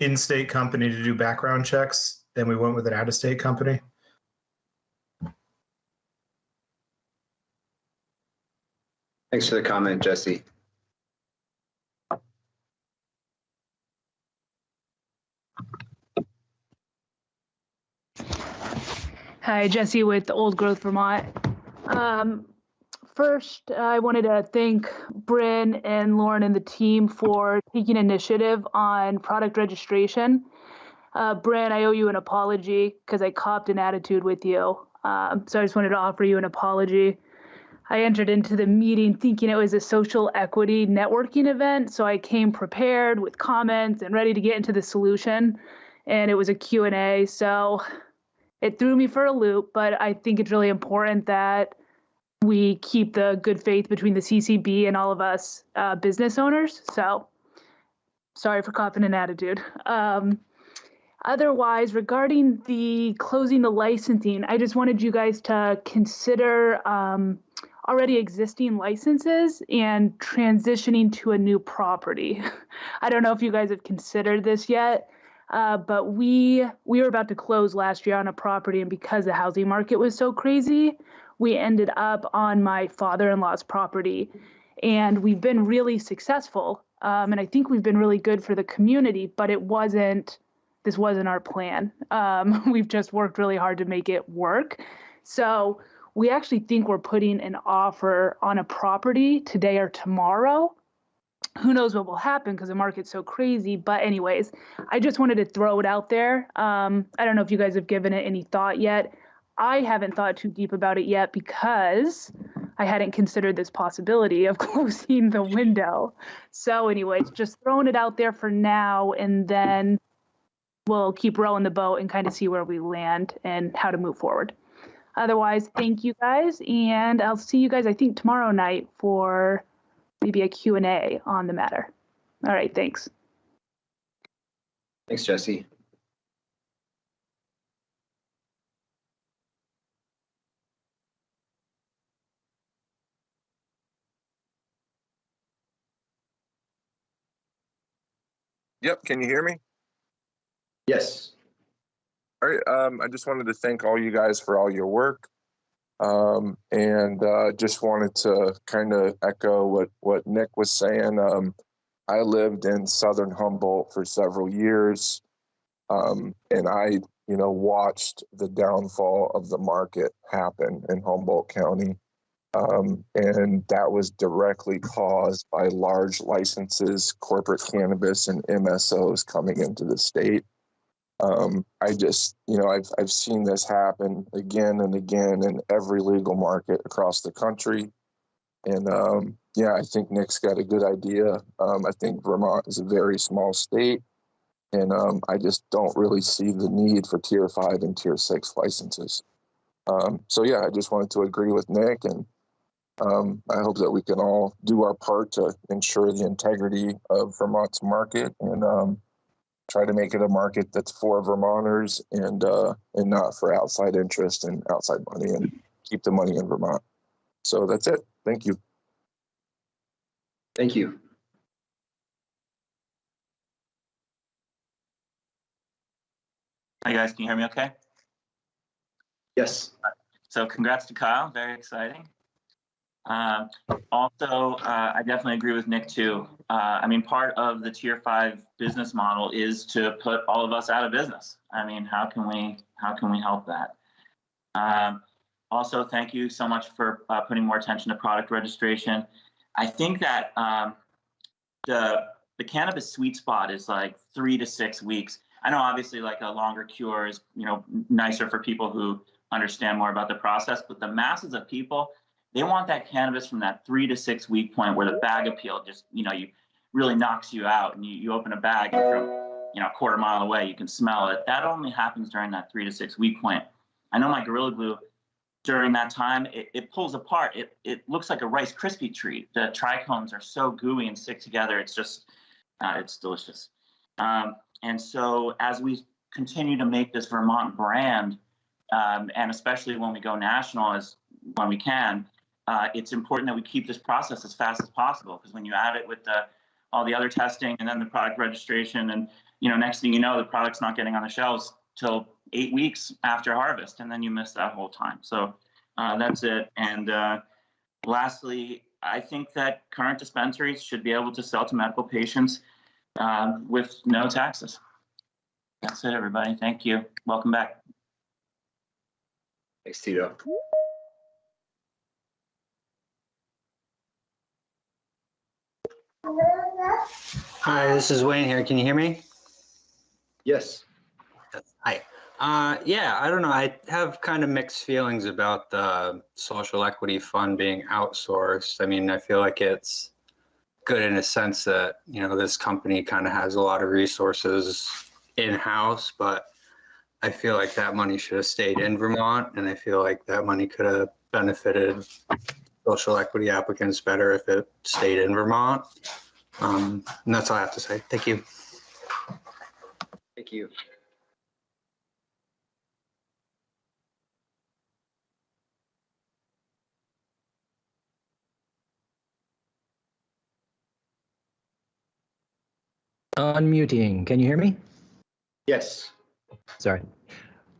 in-state company to do background checks and we went with an out-of-state company. Thanks for the comment, Jesse. Hi, Jesse with Old Growth Vermont. Um, first, I wanted to thank Brynn and Lauren and the team for taking initiative on product registration. Uh, Brynn, I owe you an apology because I copped an attitude with you. Um, so I just wanted to offer you an apology. I entered into the meeting thinking it was a social equity networking event, so I came prepared with comments and ready to get into the solution. And it was a Q&A, so it threw me for a loop, but I think it's really important that we keep the good faith between the CCB and all of us uh, business owners. So sorry for copping an attitude. Um, otherwise, regarding the closing the licensing, I just wanted you guys to consider um, already existing licenses and transitioning to a new property. I don't know if you guys have considered this yet. Uh, but we we were about to close last year on a property, and because the housing market was so crazy, we ended up on my father-in-law's property, and we've been really successful. Um, and I think we've been really good for the community, but it wasn't this wasn't our plan. Um, we've just worked really hard to make it work. So we actually think we're putting an offer on a property today or tomorrow. Who knows what will happen because the market's so crazy. But, anyways, I just wanted to throw it out there. Um, I don't know if you guys have given it any thought yet. I haven't thought too deep about it yet because I hadn't considered this possibility of closing the window. So, anyways, just throwing it out there for now, and then we'll keep rowing the boat and kind of see where we land and how to move forward. Otherwise, thank you guys, and I'll see you guys, I think, tomorrow night for maybe a Q&A on the matter. All right, thanks. Thanks, Jesse. Yep, can you hear me? Yes. All right, um, I just wanted to thank all you guys for all your work. Um, and uh, just wanted to kind of echo what, what Nick was saying. Um, I lived in Southern Humboldt for several years. Um, and I, you know, watched the downfall of the market happen in Humboldt County. Um, and that was directly caused by large licenses, corporate cannabis, and MSOs coming into the state. Um, I just, you know, I've I've seen this happen again and again in every legal market across the country, and um, yeah, I think Nick's got a good idea. Um, I think Vermont is a very small state, and um, I just don't really see the need for Tier Five and Tier Six licenses. Um, so yeah, I just wanted to agree with Nick, and um, I hope that we can all do our part to ensure the integrity of Vermont's market and um, try to make it a market that's for Vermonters and uh, and not for outside interest and outside money and keep the money in Vermont. So that's it. Thank you. Thank you. Hi guys, can you hear me okay? Yes. So congrats to Kyle, very exciting. Um, also, uh, I definitely agree with Nick too. Uh, I mean, part of the tier five business model is to put all of us out of business. I mean, how can we how can we help that? Um, also, thank you so much for uh, putting more attention to product registration. I think that um, the the cannabis sweet spot is like three to six weeks. I know obviously like a longer cure is you know nicer for people who understand more about the process, but the masses of people they want that cannabis from that three to six week point where the bag appeal just, you know, you really knocks you out and you, you open a bag and from, you know, a quarter mile away, you can smell it. That only happens during that three to six week point. I know my Gorilla Glue during that time, it, it pulls apart. It, it looks like a Rice Krispie treat. The trichomes are so gooey and stick together. It's just, uh, it's delicious. Um, and so as we continue to make this Vermont brand, um, and especially when we go national as when we can, uh, it's important that we keep this process as fast as possible because when you add it with the, all the other testing and then the product registration and you know next thing you know the product's not getting on the shelves till eight weeks after harvest and then you miss that whole time. So uh, that's it. And uh, lastly i think that current dispensaries should be able to sell to medical patients uh, with no taxes. That's it everybody. Thank you. Welcome back. Thanks, Tito. Hi, this is Wayne here. Can you hear me? Yes. Hi. Uh, yeah, I don't know. I have kind of mixed feelings about the social equity fund being outsourced. I mean, I feel like it's good in a sense that, you know, this company kind of has a lot of resources in-house, but I feel like that money should have stayed in Vermont and I feel like that money could have benefited social equity applicants better if it stayed in Vermont. Um, and that's all I have to say. Thank you. Thank you. Unmuting. Can you hear me? Yes. Sorry.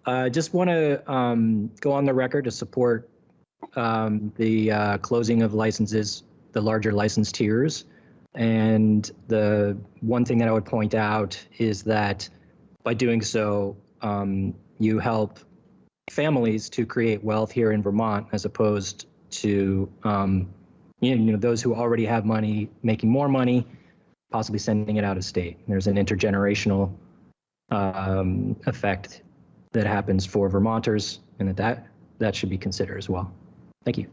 I uh, just want to um, go on the record to support um, the uh, closing of licenses, the larger license tiers. And the one thing that I would point out is that by doing so, um, you help families to create wealth here in Vermont as opposed to um, you know those who already have money making more money, possibly sending it out of state. There's an intergenerational um, effect that happens for Vermonters, and that, that that should be considered as well. Thank you.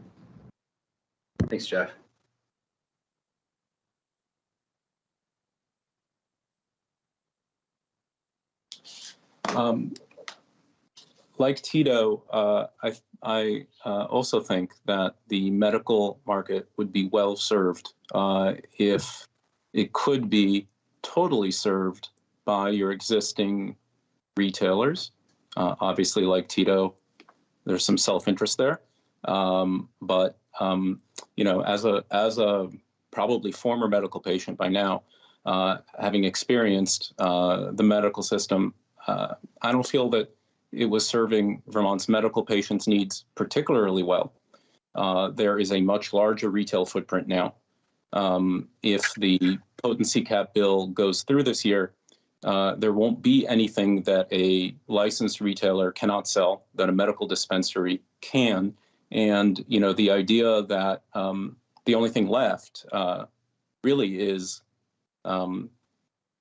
Thanks, Jeff. Um, like Tito, uh, I, I uh, also think that the medical market would be well served uh, if it could be totally served by your existing retailers. Uh, obviously, like Tito, there's some self-interest there, um, but um, you know, as a as a probably former medical patient by now, uh, having experienced uh, the medical system uh, I don't feel that it was serving Vermont's medical patients' needs particularly well. Uh, there is a much larger retail footprint now. Um, if the potency cap bill goes through this year, uh, there won't be anything that a licensed retailer cannot sell that a medical dispensary can. And you know the idea that um, the only thing left uh, really is um,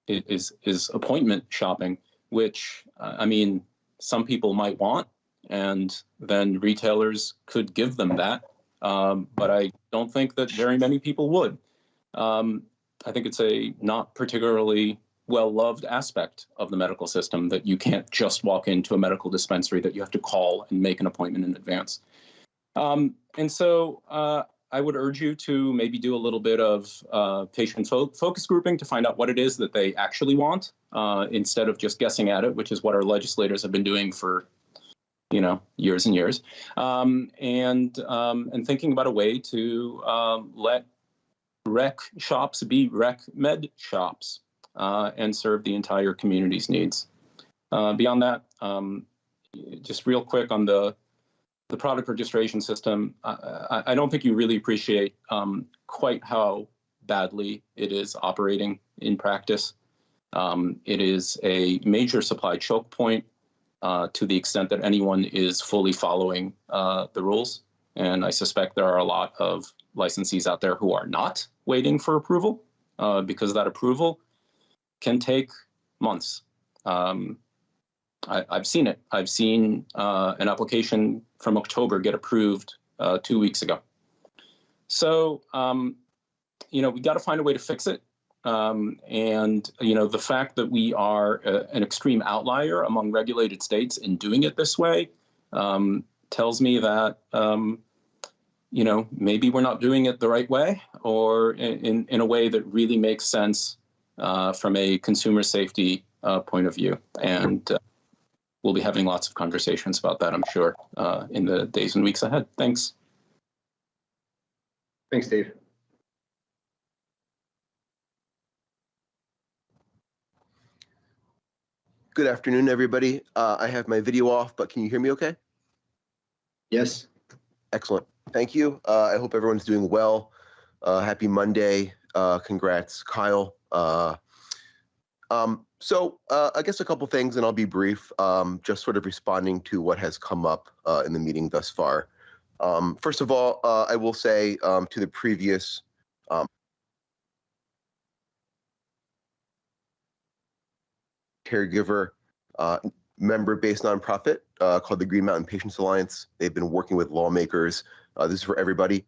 is is appointment shopping which uh, I mean, some people might want, and then retailers could give them that. Um, but I don't think that very many people would. Um, I think it's a not particularly well loved aspect of the medical system that you can't just walk into a medical dispensary, that you have to call and make an appointment in advance. Um, and so uh, I would urge you to maybe do a little bit of uh, patient fo focus grouping to find out what it is that they actually want uh, instead of just guessing at it, which is what our legislators have been doing for you know years and years, um, and um, and thinking about a way to um, let rec shops be rec med shops uh, and serve the entire community's needs. Uh, beyond that, um, just real quick on the the product registration system, I, I don't think you really appreciate um, quite how badly it is operating in practice. Um, it is a major supply choke point uh, to the extent that anyone is fully following uh, the rules. And I suspect there are a lot of licensees out there who are not waiting for approval uh, because that approval can take months. Um, I, have seen it. I've seen uh, an application from October get approved uh, two weeks ago. So, um, you know, we got to find a way to fix it. Um, and, you know, the fact that we are a, an extreme outlier among regulated states in doing it this way um, tells me that, um, you know, maybe we're not doing it the right way or in, in a way that really makes sense uh, from a consumer safety uh, point of view. And uh, we'll be having lots of conversations about that, I'm sure, uh, in the days and weeks ahead. Thanks. Thanks, Dave. Good afternoon, everybody. Uh, I have my video off, but can you hear me okay? Yes. Excellent. Thank you. Uh, I hope everyone's doing well. Uh, happy Monday. Uh, congrats, Kyle. Um, so uh, I guess a couple things, and I'll be brief, um, just sort of responding to what has come up uh, in the meeting thus far. Um, first of all, uh, I will say um, to the previous um, caregiver uh, member-based nonprofit uh, called the Green Mountain Patients Alliance. They've been working with lawmakers. Uh, this is for everybody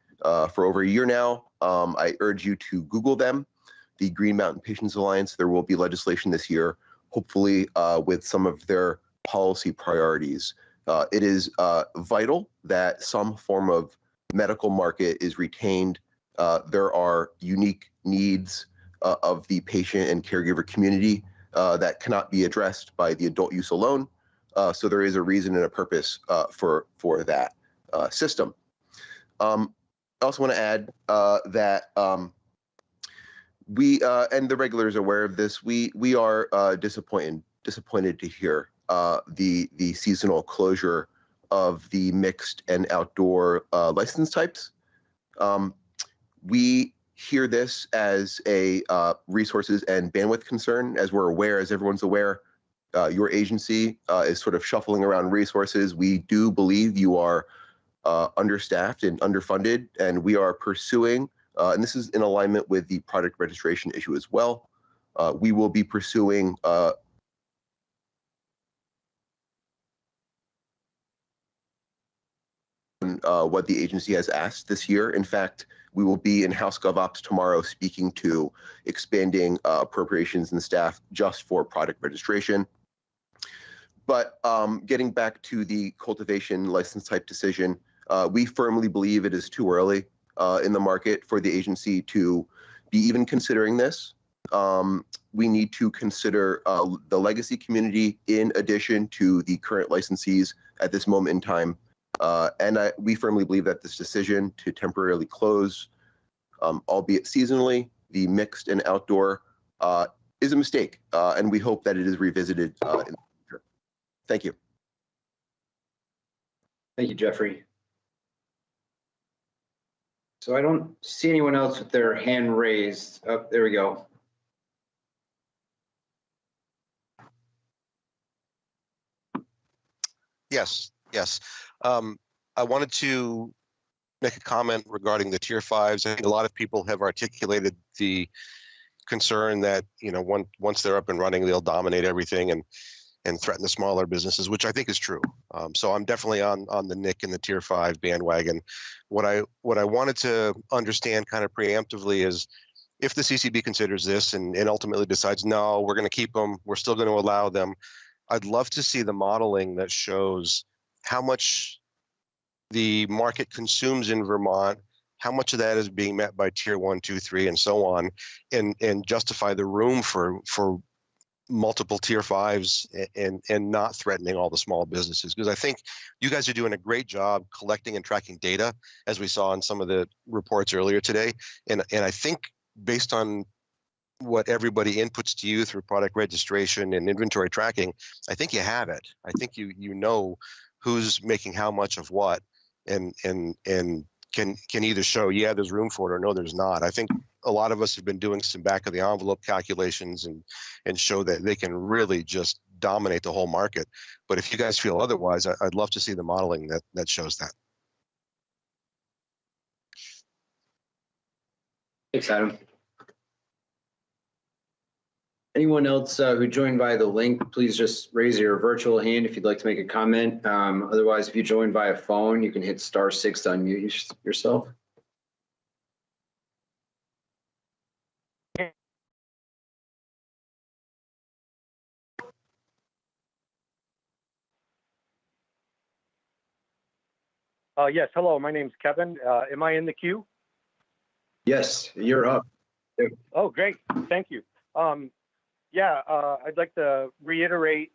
for over a year now. Um, I urge you to Google them the Green Mountain Patients Alliance. There will be legislation this year, hopefully uh, with some of their policy priorities. Uh, it is uh, vital that some form of medical market is retained. Uh, there are unique needs uh, of the patient and caregiver community uh, that cannot be addressed by the adult use alone. so there is a reason and a purpose for for that system. Um, I also want to add that um, we uh, and the regulars are aware of this. We we are uh, disappointed disappointed to hear uh, the the seasonal closure of the mixed and outdoor uh, license types. Um, we hear this as a uh, resources and bandwidth concern, as we're aware, as everyone's aware. uh, your agency is sort of shuffling around resources. We do believe you are understaffed and underfunded, and we are pursuing, uh, and this is in alignment with the product registration issue as well. Uh, we will be pursuing uh, uh, what the agency has asked this year. In fact, we will be in House GovOps tomorrow speaking to expanding uh, appropriations and staff just for product registration. But um, getting back to the cultivation license type decision, uh, we firmly believe it is too early uh, in the market for the agency to be even considering this. Um, we need to consider uh, the legacy community in addition to the current licensees at this moment in time. Uh, and I, we firmly believe that this decision to temporarily close, um, albeit seasonally, the mixed and outdoor uh, is a mistake. Uh, and we hope that it is revisited uh, in the future. Thank you. Thank you, Jeffrey. So I don't see anyone else with their hand raised. Oh, there we go. Yes, yes. Um, I wanted to make a comment regarding the tier fives. I think a lot of people have articulated the concern that, you know, one, once they're up and running, they'll dominate everything and, and threaten the smaller businesses, which I think is true. Um, so I'm definitely on, on the Nick and the tier five bandwagon. What I, what I wanted to understand kind of preemptively is if the CCB considers this and, and ultimately decides, no, we're going to keep them, we're still going to allow them. I'd love to see the modeling that shows how much the market consumes in Vermont, how much of that is being met by tier one, two, three, and so on, and and justify the room for for multiple tier fives and and not threatening all the small businesses because I think you guys are doing a great job collecting and tracking data as we saw in some of the reports earlier today. And and I think based on what everybody inputs to you through product registration and inventory tracking I think you have it. I think you you know who's making how much of what and and and can can either show yeah there's room for it or no there's not. I think a lot of us have been doing some back of the envelope calculations and and show that they can really just dominate the whole market but if you guys feel otherwise I, i'd love to see the modeling that that shows that Thanks, Adam. Anyone else uh, who joined via the link, please just raise your virtual hand if you'd like to make a comment. Um, Otherwise, if you joined via phone, you can hit star six to unmute yourself. Uh, yes, hello, my name's Kevin. Uh, am I in the queue? Yes, you're up. Oh, great, thank you. Um, yeah, uh, I'd like to reiterate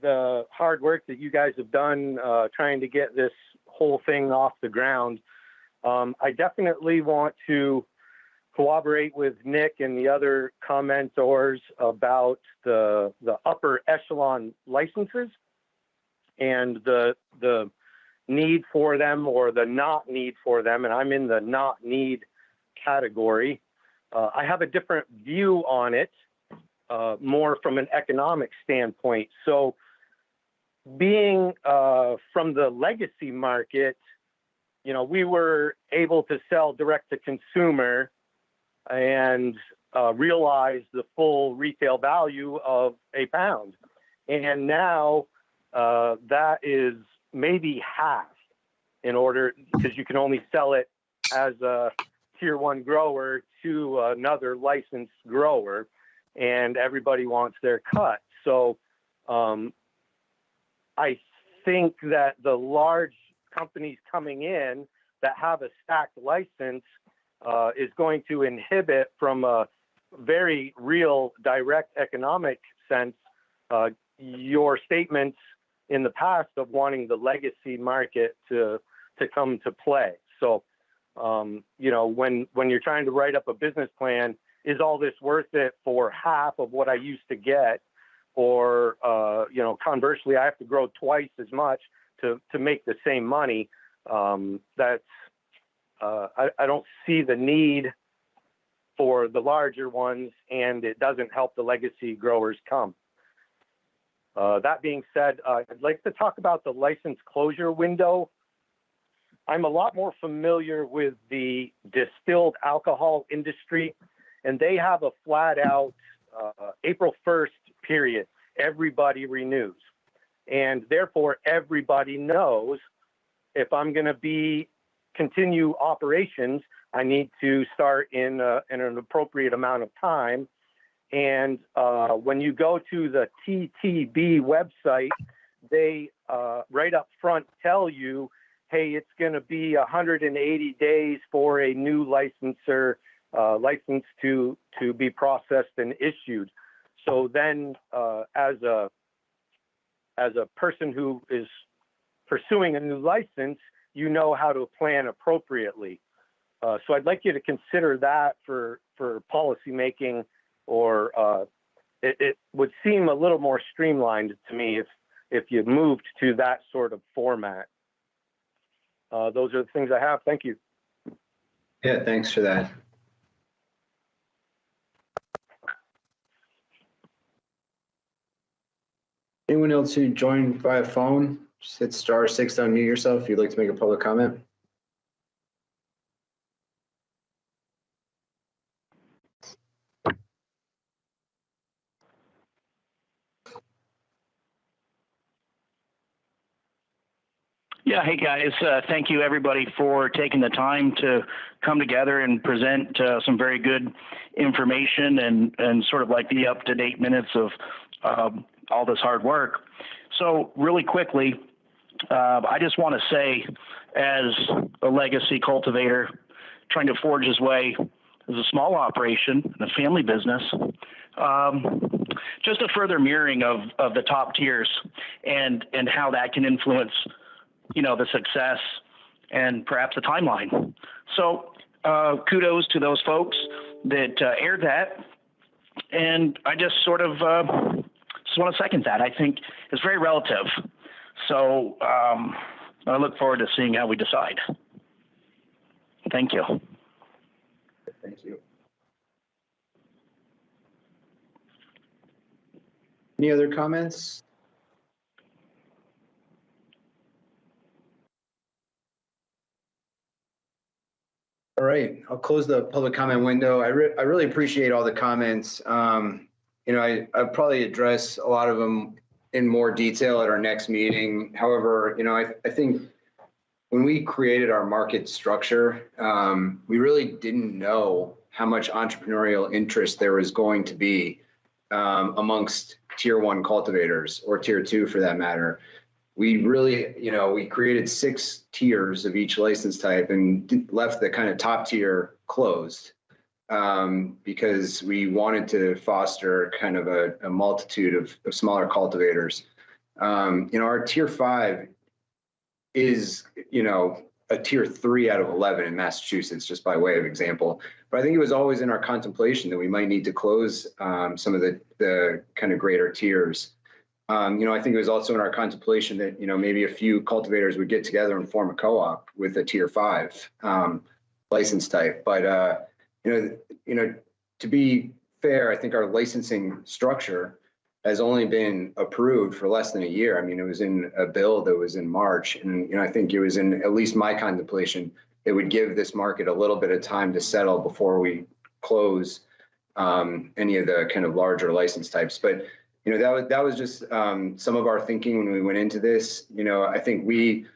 the hard work that you guys have done uh, trying to get this whole thing off the ground. Um, I definitely want to cooperate with Nick and the other commentors about the the upper echelon licenses and the the need for them or the not need for them, and I'm in the not need category. Uh, I have a different view on it, uh, more from an economic standpoint. So, being uh, from the legacy market, you know, we were able to sell direct to consumer and uh, realize the full retail value of a pound. And now uh, that is maybe half in order because you can only sell it as a tier one grower to another licensed grower and everybody wants their cut. So um, i think that the large companies coming in that have a stacked license uh, is going to inhibit from a very real direct economic sense uh, your statements in the past of wanting the legacy market to to come to play. So, um, you know, when when you're trying to write up a business plan, is all this worth it for half of what I used to get, or uh, you know, conversely, I have to grow twice as much to to make the same money? Um, that's uh, I, I don't see the need for the larger ones, and it doesn't help the legacy growers come. Uh, that being said, uh, I'd like to talk about the license closure window. I'm a lot more familiar with the distilled alcohol industry, and they have a flat out uh, April 1st period. Everybody renews. And therefore, everybody knows if I'm going to be continue operations, I need to start in, uh, in an appropriate amount of time. And uh, when you go to the TTB website, they uh, right up front tell you, hey, it's going to be 180 days for a new licenser uh, license to to be processed and issued. So then, uh, as a as a person who is pursuing a new license, you know how to plan appropriately. Uh, so I'd like you to consider that for for policy making, or uh, it, it, would seem a little more streamlined to me if if you moved to that sort of format. Uh, those are the things I have. Thank you. Yeah, thanks for that. Anyone else who joined via phone, just hit star six to unmute yourself if you'd like to make a public comment. Yeah, hey guys, uh, thank you everybody for taking the time to come together and present uh, some very good information and, and sort of like the up to date minutes of um, all this hard work. So, really quickly, uh, I just want to say, as a legacy cultivator trying to forge his way as a small operation and a family business, um, just a further mirroring of, of the top tiers and, and how that can influence, you know, the success and perhaps the timeline. So, uh, kudos to those folks that uh, aired that. And I just sort of uh, just want to second that. I think it's very relative. So um, I look forward to seeing how we decide. Thank you. Thank you. Any other comments? All right, I'll close the public comment window. I, re I really appreciate all the comments. Um, you know, I, I'll probably address a lot of them in more detail at our next meeting. However, you know, I, I think when we created our market structure, um, we really didn't know how much entrepreneurial interest there was going to be um, amongst tier one cultivators or tier two for that matter. We really, you know, we created six tiers of each license type and left the kind of top tier closed um, because we wanted to foster kind of a, a multitude of, of, smaller cultivators. Um, you know, our tier five is, you know, a tier three out of 11 in Massachusetts, just by way of example. But I think it was always in our contemplation that we might need to close um, some of the, the kind of greater tiers. Um, you know, I think it was also in our contemplation that, you know, maybe a few cultivators would get together and form a co-op with a tier five um, license type. But, uh, you know, you know, to be fair, I think our licensing structure has only been approved for less than a year. I mean, it was in a bill that was in March, and you know, I think it was in at least my contemplation. It would give this market a little bit of time to settle before we close um, any of the kind of larger license types. But you know, that was that was just um, some of our thinking when we went into this. You know, I think we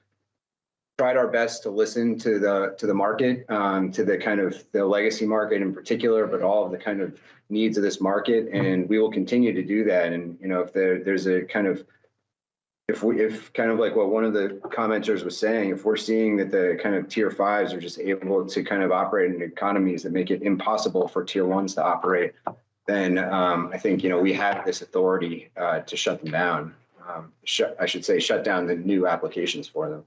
tried our best to listen to the to the market, um, to the kind of the legacy market in particular, but all of the kind of needs of this market, and we will continue to do that. And you know, if there there's a kind of if we if kind of like what one of the commenters was saying, if we're seeing that the kind of tier fives are just able to kind of operate in economies that make it impossible for tier ones to operate, then um, I think you know we have this authority uh, to shut them down. Um, I should say shut down the new applications for them.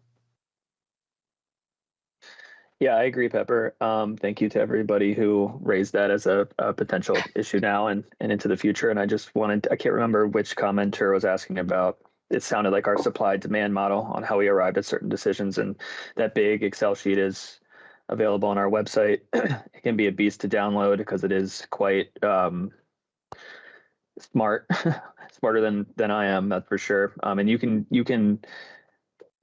Yeah, I agree, Pepper. Um, thank you to everybody who raised that as a, a, potential issue now and, and into the future. And I just wanted, I can't remember which commenter was asking about, it sounded like our supply demand model on how we arrived at certain decisions. And that big Excel sheet is available on our website. it can be a beast to download because it is quite um, smart smarter than than I am, that's for sure. Um, and you can you can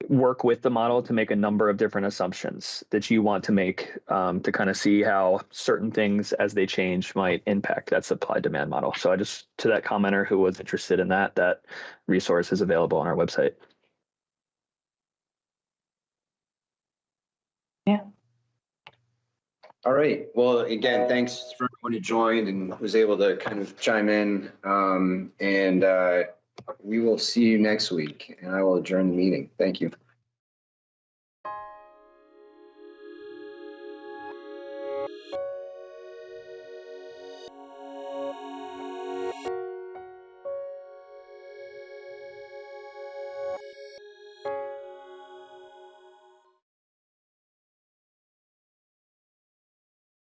work with the model to make a number of different assumptions that you want to make um, to kind of see how certain things as they change might impact that supply demand model. So I just to that commenter who was interested in that, that resource is available on our website. All right. Well, again, thanks for everyone who joined and was able to kind of chime in. Um, and uh, we will see you next week and I will adjourn the meeting. Thank you.